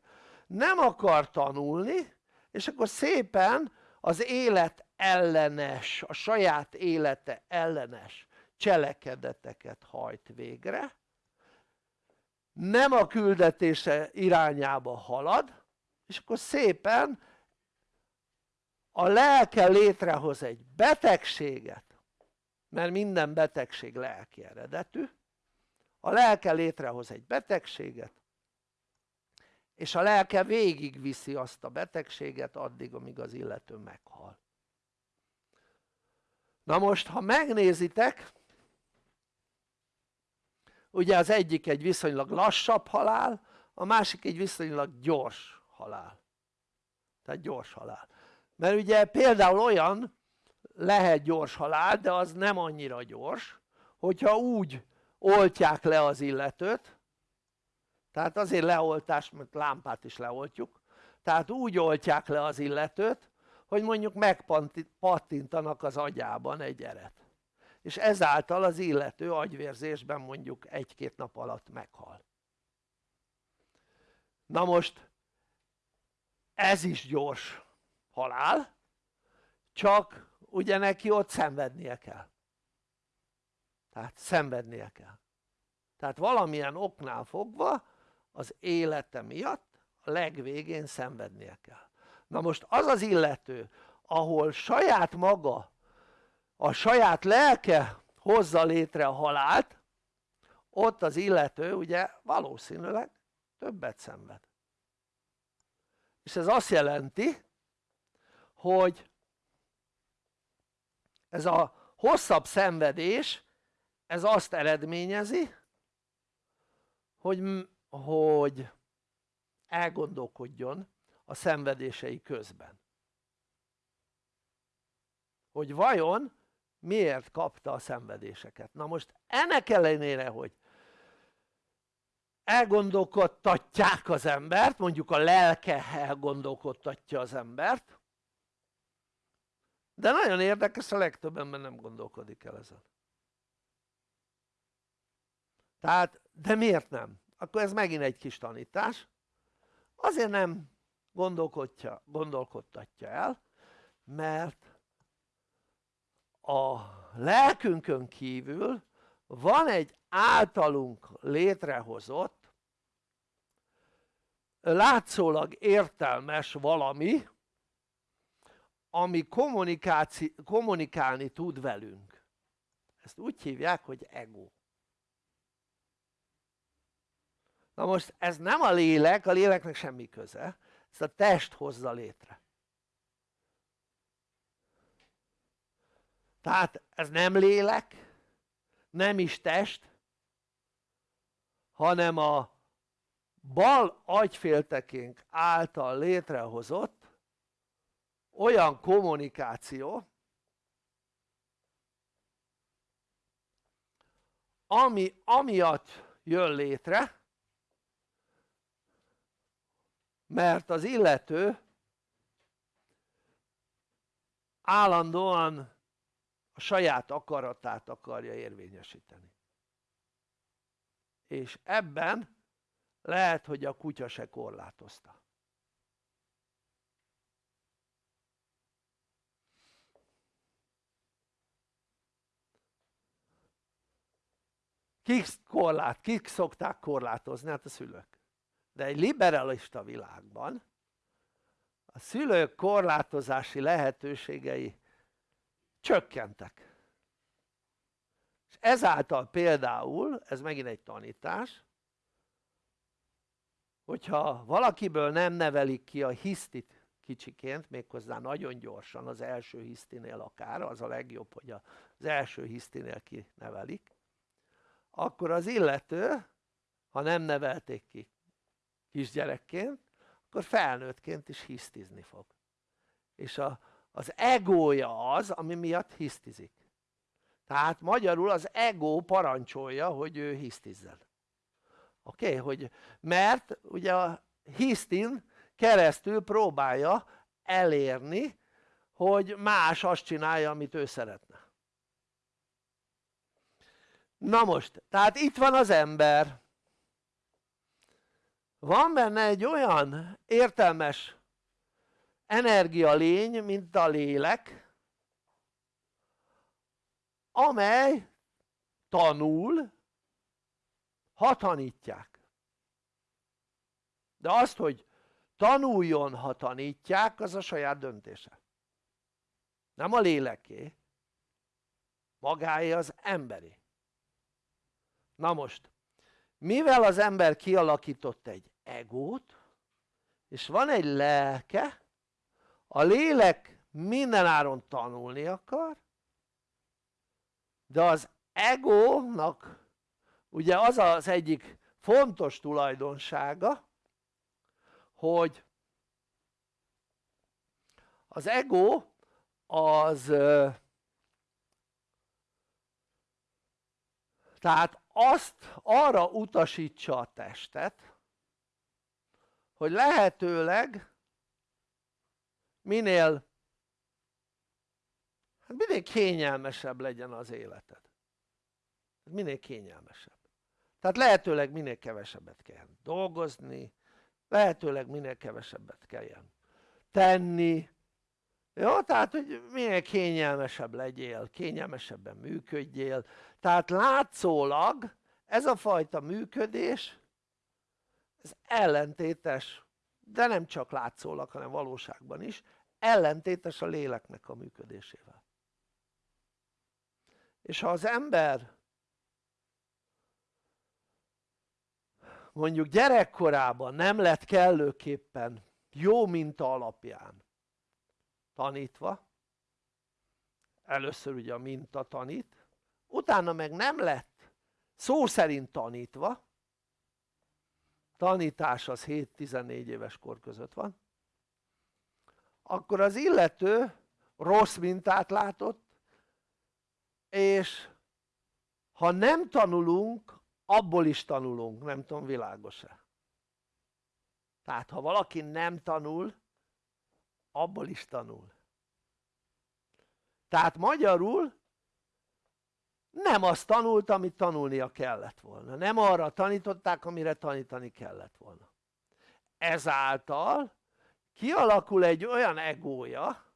nem akar tanulni és akkor szépen az élet ellenes, a saját élete ellenes cselekedeteket hajt végre. Nem a küldetése irányába halad és akkor szépen a lelke létrehoz egy betegséget mert minden betegség lelki eredetű. A lelke létrehoz egy betegséget és a lelke végigviszi azt a betegséget addig amíg az illető meghal. Na most ha megnézitek ugye az egyik egy viszonylag lassabb halál a másik egy viszonylag gyors halál. Tehát gyors halál. Mert ugye például olyan lehet gyors halál de az nem annyira gyors hogyha úgy oltják le az illetőt. Tehát azért leoltás mert lámpát is leoltjuk. Tehát úgy oltják le az illetőt hogy mondjuk megpattintanak az agyában egy eret. És ezáltal az illető agyvérzésben mondjuk egy-két nap alatt meghal. Na most ez is gyors halál csak ugye neki ott szenvednie kell. Tehát szenvednie kell. Tehát valamilyen oknál fogva az élete miatt a legvégén szenvednie kell. Na most az az illető ahol saját maga a saját lelke hozza létre a halált ott az illető ugye valószínűleg többet szenved. És ez azt jelenti hogy ez a hosszabb szenvedés ez azt eredményezi hogy, hogy elgondolkodjon a szenvedései közben. Hogy vajon miért kapta a szenvedéseket. Na most ennek ellenére hogy elgondolkodtatják az embert mondjuk a lelke elgondolkodtatja az embert de nagyon érdekes a legtöbb ember nem gondolkodik el ezen tehát de miért nem? akkor ez megint egy kis tanítás azért nem gondolkodja, gondolkodtatja el mert a lelkünkön kívül van egy általunk létrehozott látszólag értelmes valami ami kommunikálni tud velünk. Ezt úgy hívják hogy ego. Na most ez nem a lélek, a léleknek semmi köze ezt a test hozza létre. Tehát ez nem lélek nem is test hanem a bal agyféltekénk által létrehozott olyan kommunikáció ami amiatt jön létre mert az illető állandóan a saját akaratát akarja érvényesíteni. És ebben lehet hogy a kutya se korlátozta kik, korlát, kik szokták korlátozni? hát a szülők de egy liberalista világban a szülők korlátozási lehetőségei csökkentek és ezáltal például, ez megint egy tanítás hogyha valakiből nem nevelik ki a hisztit kicsiként méghozzá nagyon gyorsan az első hisztinél akár az a legjobb hogy az első hisztinél kinevelik akkor az illető ha nem nevelték ki kisgyerekként akkor felnőttként is hisztizni fog és a, az egója az ami miatt hisztizik tehát magyarul az ego parancsolja hogy ő hisztizzen oké? Okay? hogy mert ugye a hisztin keresztül próbálja elérni hogy más azt csinálja amit ő szeretne na most tehát itt van az ember. Van benne egy olyan értelmes energialény mint a lélek amely tanul ha tanítják. De azt hogy tanuljon ha tanítják az a saját döntése. Nem a léleké. Magáé az emberi na most mivel az ember kialakított egy egót és van egy lelke a lélek mindenáron tanulni akar de az egónak ugye az az egyik fontos tulajdonsága hogy az ego az tehát azt arra utasítsa a testet hogy lehetőleg minél hát minél kényelmesebb legyen az életed. Minél kényelmesebb. Tehát lehetőleg minél kevesebbet kell dolgozni lehetőleg minél kevesebbet kelljen tenni jó? tehát hogy minél kényelmesebb legyél, kényelmesebben működjél tehát látszólag ez a fajta működés ez ellentétes de nem csak látszólag hanem valóságban is ellentétes a léleknek a működésével és ha az ember mondjuk gyerekkorában nem lett kellőképpen jó minta alapján tanítva először ugye a minta tanít utána meg nem lett szó szerint tanítva tanítás az 7-14 éves kor között van akkor az illető rossz mintát látott és ha nem tanulunk abból is tanulunk, nem tudom világos-e? Tehát ha valaki nem tanul abból is tanul. Tehát magyarul nem azt tanult amit tanulnia kellett volna. Nem arra tanították amire tanítani kellett volna. Ezáltal kialakul egy olyan egója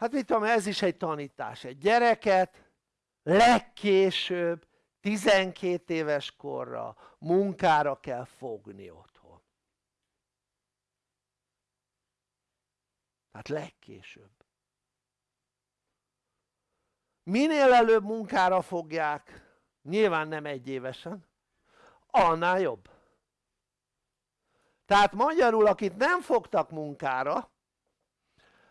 hát mit tudom ez is egy tanítás. Egy gyereket legkésőbb 12 éves korra munkára kell fogni otthon tehát legkésőbb. Minél előbb munkára fogják nyilván nem egy évesen annál jobb. Tehát magyarul akit nem fogtak munkára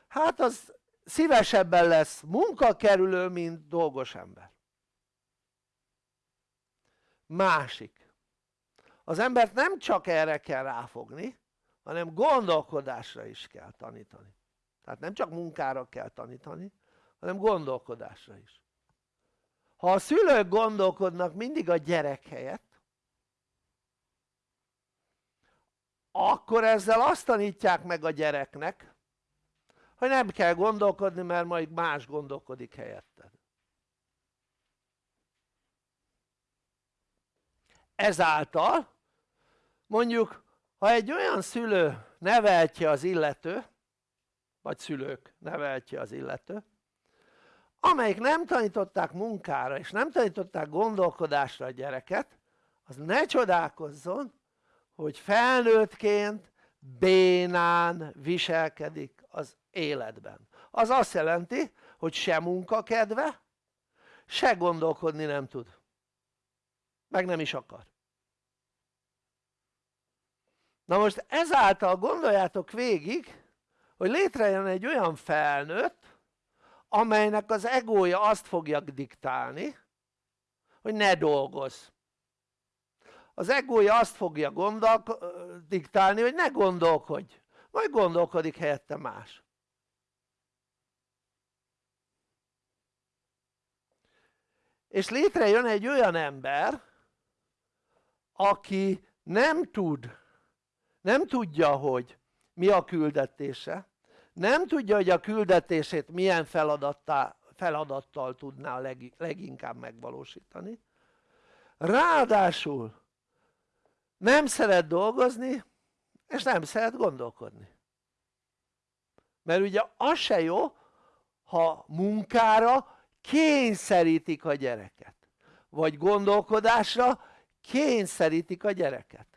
hát az szívesebben lesz munkakerülő mint dolgos ember. Másik. Az embert nem csak erre kell ráfogni hanem gondolkodásra is kell tanítani tehát nem csak munkára kell tanítani hanem gondolkodásra is. Ha a szülők gondolkodnak mindig a gyerek helyett akkor ezzel azt tanítják meg a gyereknek hogy nem kell gondolkodni mert majd más gondolkodik helyetted ezáltal mondjuk ha egy olyan szülő neveltje az illető vagy szülők neveltje az illető amelyik nem tanították munkára és nem tanították gondolkodásra a gyereket az ne csodálkozzon hogy felnőttként bénán viselkedik az életben. Az azt jelenti hogy se munkakedve se gondolkodni nem tud. Meg nem is akar. Na most ezáltal gondoljátok végig hogy létrejön egy olyan felnőtt amelynek az egója azt fogja diktálni hogy ne dolgozz. Az egója azt fogja gondolk, diktálni hogy ne gondolkodj majd gondolkodik helyette más. És létrejön egy olyan ember aki nem tud nem tudja hogy mi a küldetése nem tudja hogy a küldetését milyen feladattal tudná leg, leginkább megvalósítani. Ráadásul nem szeret dolgozni és nem szeret gondolkodni. Mert ugye az se jó ha munkára kényszerítik a gyereket vagy gondolkodásra kényszerítik a gyereket.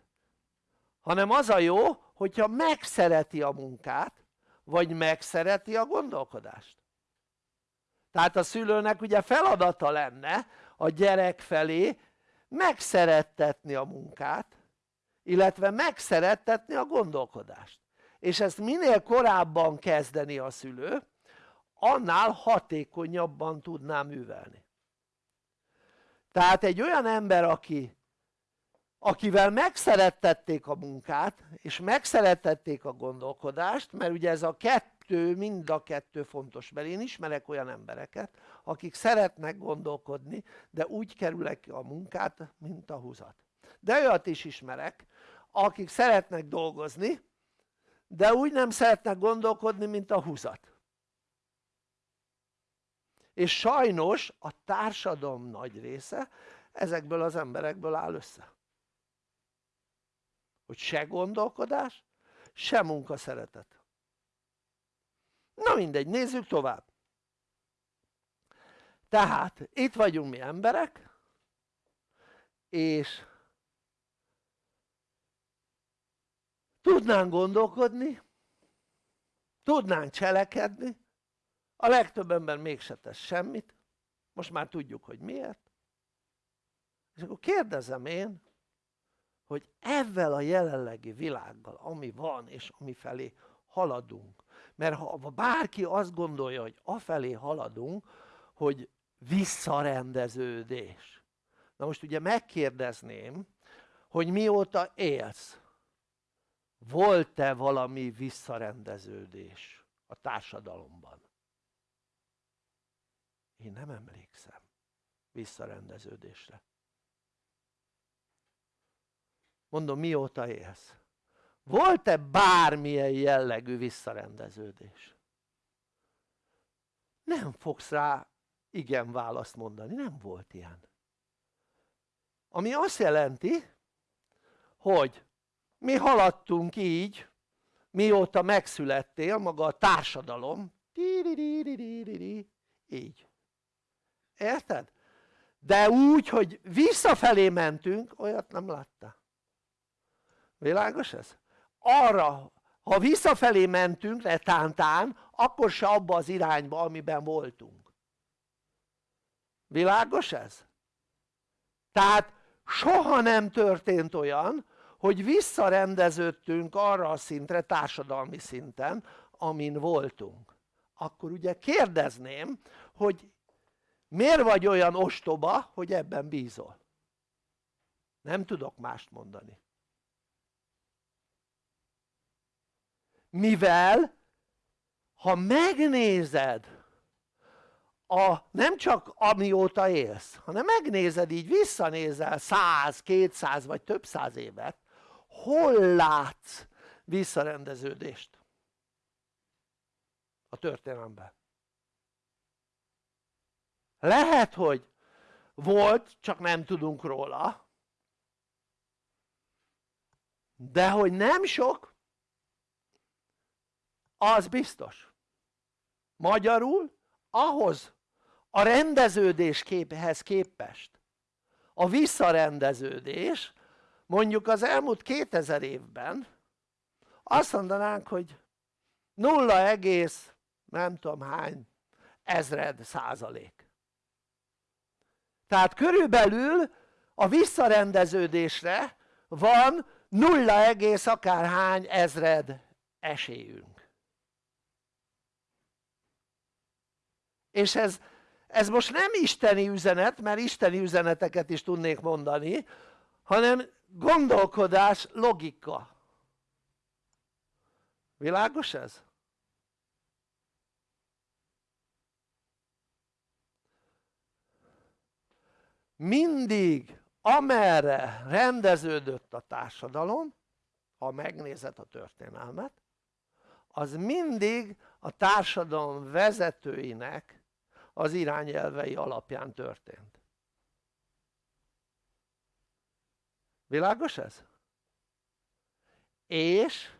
Hanem az a jó hogyha megszereti a munkát vagy megszereti a gondolkodást? Tehát a szülőnek ugye feladata lenne a gyerek felé megszerettetni a munkát illetve megszerettetni a gondolkodást. És ezt minél korábban kezdeni a szülő annál hatékonyabban tudná művelni. Tehát egy olyan ember aki akivel megszerettették a munkát és megszerettették a gondolkodást mert ugye ez a kettő mind a kettő fontos mert én ismerek olyan embereket akik szeretnek gondolkodni de úgy kerülnek a munkát mint a húzat. De olyat is ismerek akik szeretnek dolgozni de úgy nem szeretnek gondolkodni mint a húzat. És sajnos a társadalom nagy része ezekből az emberekből áll össze hogy se gondolkodás se munkaszeretet. Na mindegy nézzük tovább. Tehát itt vagyunk mi emberek és tudnánk gondolkodni tudnánk cselekedni a legtöbb ember mégse tesz semmit most már tudjuk hogy miért. És akkor kérdezem én hogy ezzel a jelenlegi világgal ami van és ami felé haladunk. Mert ha bárki azt gondolja hogy afelé haladunk hogy visszarendeződés. Na most ugye megkérdezném hogy mióta élsz? Volt-e valami visszarendeződés a társadalomban? Én nem emlékszem visszarendeződésre mondom mióta élsz? Volt-e bármilyen jellegű visszarendeződés? Nem fogsz rá igen választ mondani, nem volt ilyen. Ami azt jelenti hogy mi haladtunk így mióta megszülettél maga a társadalom így. Érted? de úgy hogy visszafelé mentünk olyat nem látta világos ez? arra ha visszafelé mentünk letántán akkor se abba az irányba amiben voltunk világos ez? tehát soha nem történt olyan hogy visszarendeződtünk arra a szintre társadalmi szinten amin voltunk akkor ugye kérdezném hogy miért vagy olyan ostoba hogy ebben bízol nem tudok mást mondani mivel ha megnézed a, nem csak amióta élsz, hanem megnézed így, visszanézel 100, 200 vagy több száz évet, hol látsz visszarendeződést a történelemben? Lehet, hogy volt, csak nem tudunk róla, de hogy nem sok, az biztos. Magyarul ahhoz a rendeződés képhez képest a visszarendeződés mondjuk az elmúlt 2000 évben azt mondanánk hogy 0, egész nem tudom hány ezred százalék tehát körülbelül a visszarendeződésre van 0, egész akárhány ezred esélyünk és ez, ez most nem isteni üzenet mert isteni üzeneteket is tudnék mondani hanem gondolkodás logika világos ez? mindig amerre rendeződött a társadalom ha megnézed a történelmet az mindig a társadalom vezetőinek az irányelvei alapján történt. Világos ez? és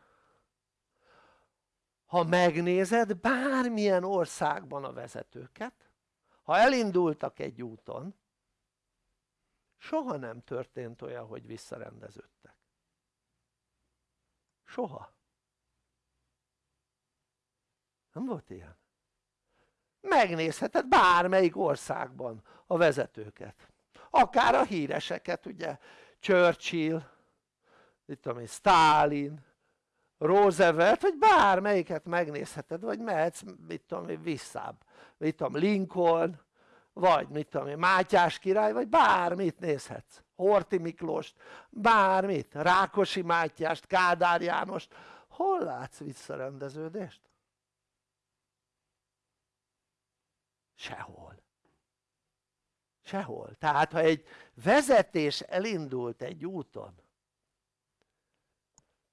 ha megnézed bármilyen országban a vezetőket ha elindultak egy úton soha nem történt olyan hogy visszarendeződtek. Soha. Nem volt ilyen megnézheted bármelyik országban a vezetőket. Akár a híreseket ugye? Churchill mit tudom én Stalin Roosevelt vagy bármelyiket megnézheted vagy mehetsz mit tudom én visszább. Mit tudom Lincoln vagy mit tudom én Mátyás király vagy bármit nézhetsz. Horti Miklóst bármit. Rákosi Mátyást Kádár Jánost. Hol látsz visszarendeződést? Sehol. Sehol. Tehát ha egy vezetés elindult egy úton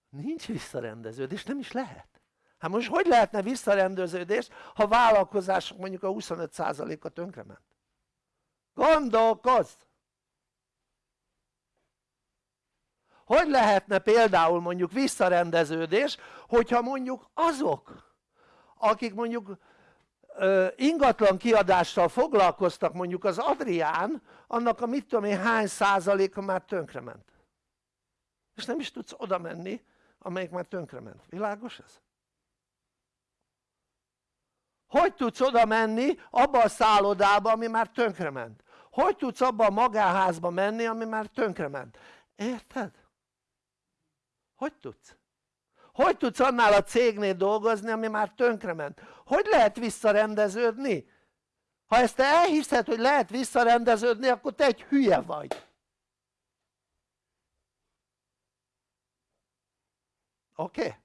nincs visszarendeződés, nem is lehet. Hát most hogy lehetne visszarendeződés ha vállalkozások mondjuk a 25%-a tönkrement gondolkozz! Hogy lehetne például mondjuk visszarendeződés hogyha mondjuk azok akik mondjuk ingatlan kiadással foglalkoztak mondjuk az Adrián annak a mit tudom én hány százaléka már tönkrement és nem is tudsz oda menni amelyik már tönkrement, világos ez? hogy tudsz oda menni abba a szállodába ami már tönkrement? hogy tudsz abba a magáházba menni ami már tönkrement? érted? hogy tudsz? Hogy tudsz annál a cégnél dolgozni ami már tönkrement? hogy lehet visszarendeződni? ha ezt te elhiszed hogy lehet visszarendeződni akkor te egy hülye vagy oké? Okay?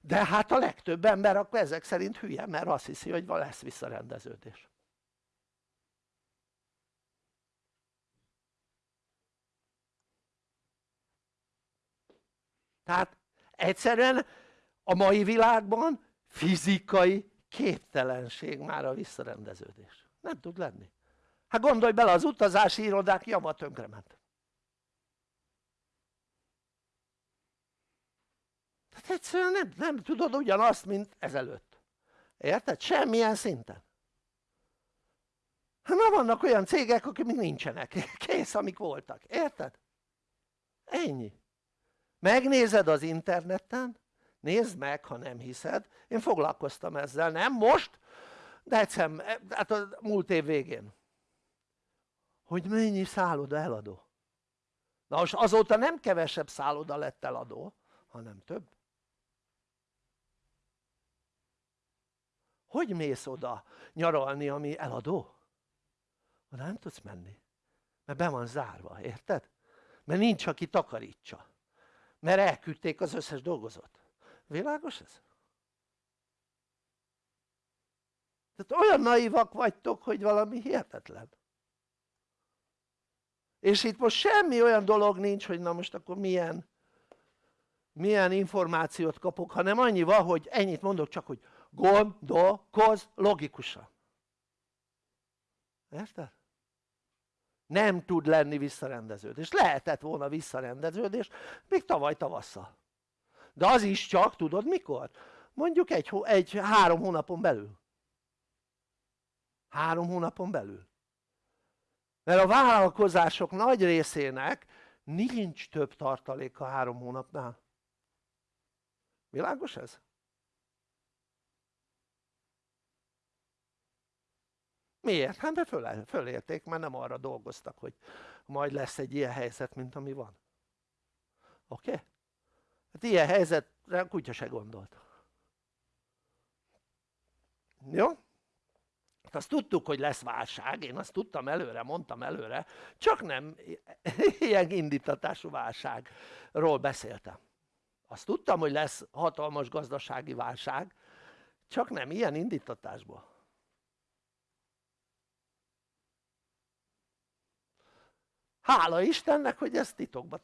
de hát a legtöbb ember akkor ezek szerint hülye mert azt hiszi hogy lesz visszarendeződés tehát egyszerűen a mai világban fizikai képtelenség már a visszarendeződés. Nem tud lenni. Hát gondolj bele az utazási irodák java tönkrement tehát egyszerűen nem, nem tudod ugyanazt mint ezelőtt. Érted? semmilyen szinten. Hát ma vannak olyan cégek akik még nincsenek. Kész amik voltak, érted? ennyi megnézed az interneten? Nézd meg ha nem hiszed. Én foglalkoztam ezzel. Nem most de egyszer hát a múlt év végén. Hogy mennyi szálloda eladó. Na most azóta nem kevesebb szálloda lett eladó hanem több. Hogy mész oda nyaralni ami eladó? oda nem tudsz menni mert be van zárva, érted? mert nincs aki takarítsa mert elküldték az összes dolgozót világos ez? tehát olyan naivak vagytok hogy valami hihetetlen és itt most semmi olyan dolog nincs hogy na most akkor milyen milyen információt kapok hanem annyi van hogy ennyit mondok csak hogy gondolkozz logikusan érted? Nem tud lenni visszarendeződés, lehetett volna visszarendeződés még tavaly tavasszal. De az is csak tudod mikor? mondjuk egy, egy három hónapon belül. Három hónapon belül. Mert a vállalkozások nagy részének nincs több tartalék a három hónapnál. Világos ez? Miért? hát mert föl, fölérték mert nem arra dolgoztak hogy majd lesz egy ilyen helyzet mint ami van oké? Okay? hát ilyen helyzetre a kutya se gondolt jó? Hát azt tudtuk hogy lesz válság, én azt tudtam előre, mondtam előre csak nem ilyen indítatású válságról beszéltem azt tudtam hogy lesz hatalmas gazdasági válság csak nem ilyen indítatásból hála Istennek hogy ezt titokba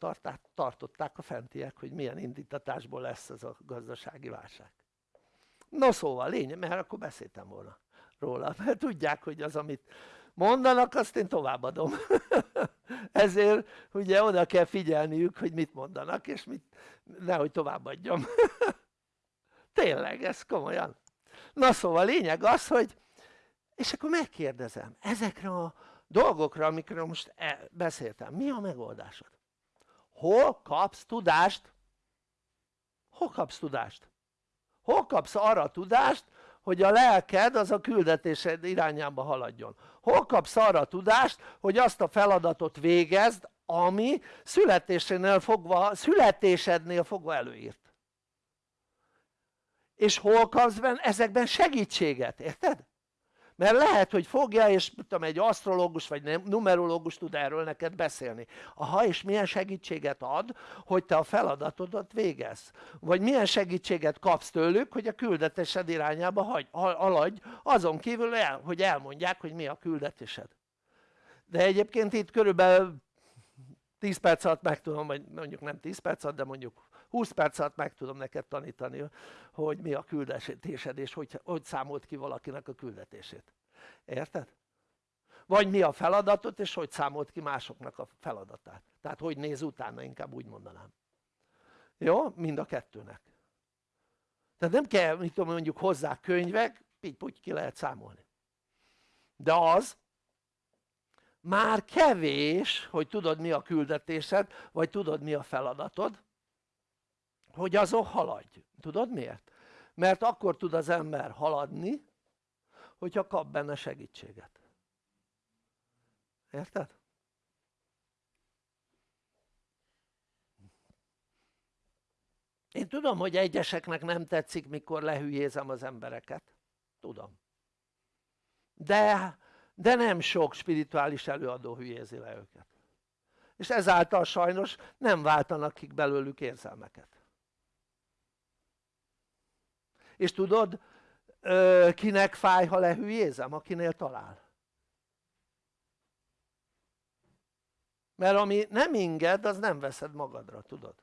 tartották a fentiek hogy milyen indítatásból lesz ez a gazdasági válság. No szóval lényeg mert akkor beszéltem volna róla mert tudják hogy az amit mondanak azt én továbbadom. Ezért ugye oda kell figyelniük hogy mit mondanak és mit nehogy továbbadjam. Tényleg ez komolyan. Na szóval lényeg az hogy és akkor megkérdezem ezekre a dolgokra amikről most e, beszéltem mi a megoldásod? hol kapsz tudást? hol kapsz tudást? hol kapsz arra tudást hogy a lelked az a küldetésed irányába haladjon hol kapsz arra tudást hogy azt a feladatot végezd ami születésénél fogva, születésednél fogva előírt és hol kapsz benne ezekben segítséget, érted? Mert lehet hogy fogja és tudom egy asztrológus vagy numerológus tud erről neked beszélni. Aha és milyen segítséget ad hogy te a feladatodat végezz vagy milyen segítséget kapsz tőlük hogy a küldetésed irányába hagy, haladj azon kívül el, hogy elmondják hogy mi a küldetésed. De egyébként itt körülbelül 10 perc alatt meg tudom, vagy mondjuk nem 10 perc alatt, de mondjuk 20 perc alatt meg tudom neked tanítani, hogy mi a küldetésed, és hogy, hogy számolt ki valakinek a küldetését. Érted? Vagy mi a feladatot, és hogy számolt ki másoknak a feladatát. Tehát hogy néz utána, inkább úgy mondanám. Jó? Mind a kettőnek. Tehát nem kell, mit tudom, mondjuk hozzá könyvek, így ki lehet számolni. De az, már kevés, hogy tudod mi a küldetésed, vagy tudod mi a feladatod, hogy azok haladj. Tudod miért? Mert akkor tud az ember haladni, hogyha kap benne segítséget. Érted? Én tudom, hogy egyeseknek nem tetszik, mikor lehülyézem az embereket. Tudom. De, de nem sok spirituális előadó hülyézi le őket. És ezáltal sajnos nem váltanak ki belőlük érzelmeket és tudod kinek fáj ha lehülyézem? akinél talál mert ami nem inged az nem veszed magadra tudod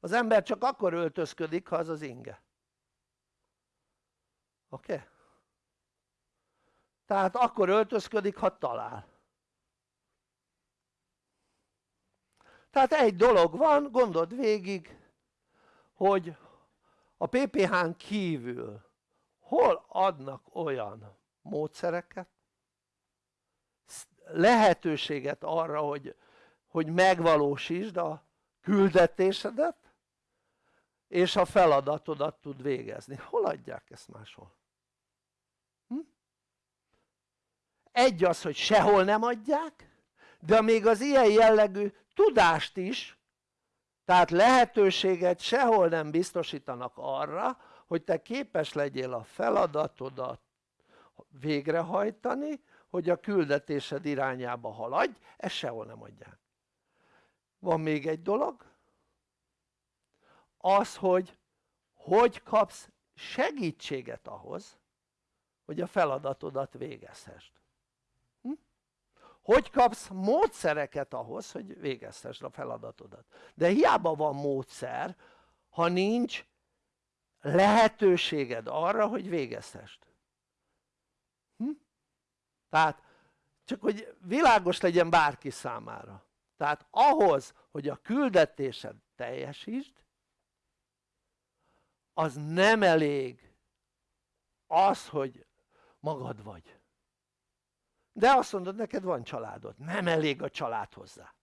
az ember csak akkor öltözködik ha az az inge oké? Okay? tehát akkor öltözködik ha talál tehát egy dolog van gondold végig hogy a PPH-n kívül hol adnak olyan módszereket lehetőséget arra hogy, hogy megvalósítsd a küldetésedet és a feladatodat tud végezni, hol adják ezt máshol? Hm? egy az hogy sehol nem adják de még az ilyen jellegű tudást is tehát lehetőséget sehol nem biztosítanak arra hogy te képes legyél a feladatodat végrehajtani hogy a küldetésed irányába haladj, ezt sehol nem adják van még egy dolog az hogy hogy kapsz segítséget ahhoz hogy a feladatodat végezhessd? Hogy kapsz módszereket ahhoz hogy végezhessd a feladatodat? De hiába van módszer ha nincs lehetőséged arra hogy végezhessd hm? tehát csak hogy világos legyen bárki számára. Tehát ahhoz hogy a küldetésed teljesítsd az nem elég az hogy magad vagy de azt mondod neked van családod, nem elég a család hozzá.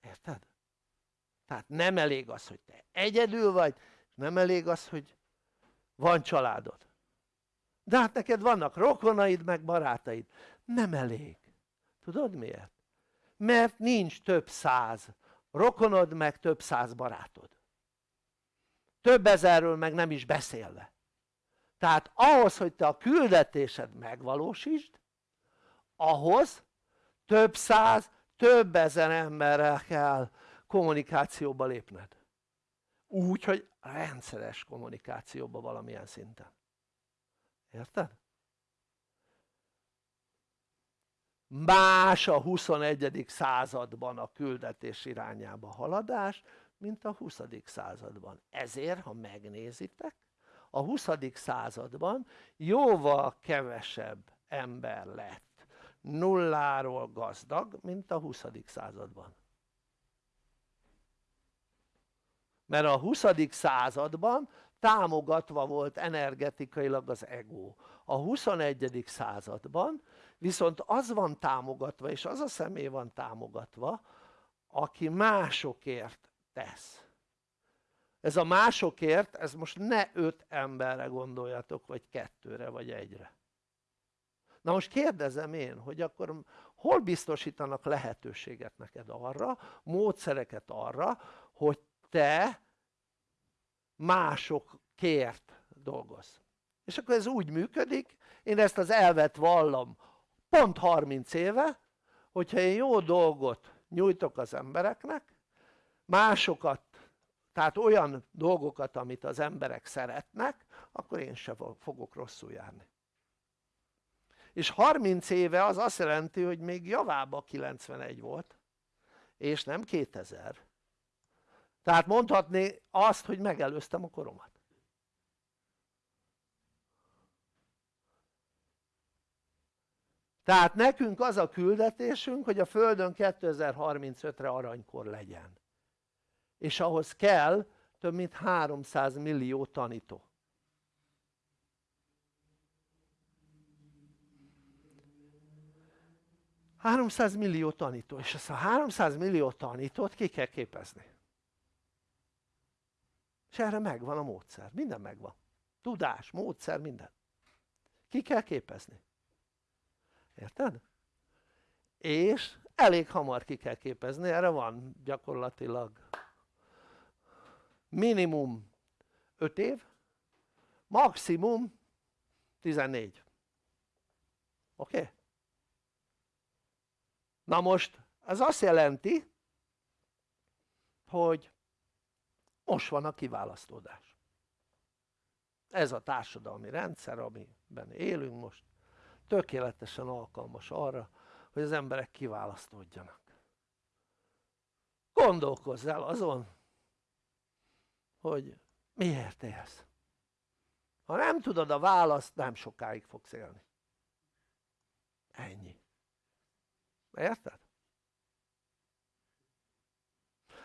Érted? tehát nem elég az hogy te egyedül vagy nem elég az hogy van családod. De hát neked vannak rokonaid meg barátaid. Nem elég. Tudod miért? mert nincs több száz rokonod meg több száz barátod. Több ezerről meg nem is beszélve. Tehát ahhoz hogy te a küldetésed megvalósítsd ahhoz több száz, több ezer emberrel kell kommunikációba lépned úgy hogy rendszeres kommunikációba valamilyen szinten érted? más a 21. században a küldetés irányába haladás mint a 20. században ezért ha megnézitek a 20. században jóval kevesebb ember lett nulláról gazdag mint a 20. században mert a 20. században támogatva volt energetikailag az ego a 21. században viszont az van támogatva és az a személy van támogatva aki másokért tesz ez a másokért, ez most ne öt emberre gondoljatok vagy kettőre vagy egyre na most kérdezem én hogy akkor hol biztosítanak lehetőséget neked arra, módszereket arra hogy te másokért dolgozz? És akkor ez úgy működik én ezt az elvet vallom pont 30 éve hogyha én jó dolgot nyújtok az embereknek másokat tehát olyan dolgokat amit az emberek szeretnek akkor én sem fogok rosszul járni és 30 éve az azt jelenti hogy még javába 91 volt és nem 2000 tehát mondhatni azt hogy megelőztem a koromat. Tehát nekünk az a küldetésünk hogy a Földön 2035-re aranykor legyen. És ahhoz kell több mint 300 millió tanító 300 millió tanító és ezt a 300 millió tanítót ki kell képezni és erre megvan a módszer, minden megvan tudás, módszer, minden ki kell képezni érted? és elég hamar ki kell képezni, erre van gyakorlatilag minimum 5 év maximum 14 oké? Okay? Na most ez azt jelenti hogy most van a kiválasztódás. Ez a társadalmi rendszer amiben élünk most tökéletesen alkalmas arra hogy az emberek kiválasztódjanak. Gondolkozz el azon hogy miért élsz. Ha nem tudod a választ nem sokáig fogsz élni. Ennyi érted?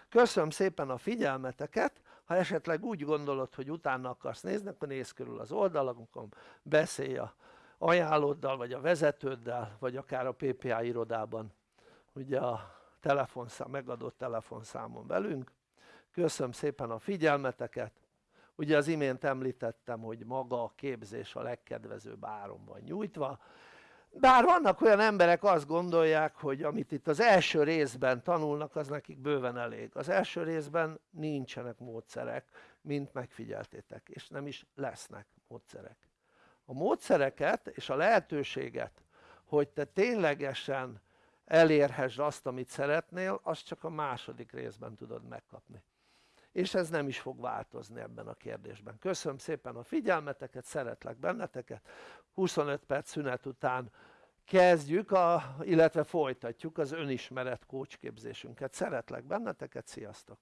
köszönöm szépen a figyelmeteket. Ha esetleg úgy gondolod hogy utána akarsz nézni akkor nézz körül az oldalakon beszélj a ajánlóddal vagy a vezetőddel vagy akár a PPA irodában. Ugye a telefonszám, megadott telefonszámon velünk. Köszönöm szépen a figyelmeteket. Ugye az imént említettem hogy maga a képzés a legkedvezőbb áron van nyújtva bár vannak olyan emberek azt gondolják hogy amit itt az első részben tanulnak az nekik bőven elég. Az első részben nincsenek módszerek mint megfigyeltétek és nem is lesznek módszerek. A módszereket és a lehetőséget hogy te ténylegesen elérhessd azt amit szeretnél azt csak a második részben tudod megkapni és ez nem is fog változni ebben a kérdésben. Köszönöm szépen a figyelmeteket, szeretlek benneteket, 25 perc szünet után kezdjük, a, illetve folytatjuk az önismeret kócsképzésünket. Szeretlek benneteket, sziasztok!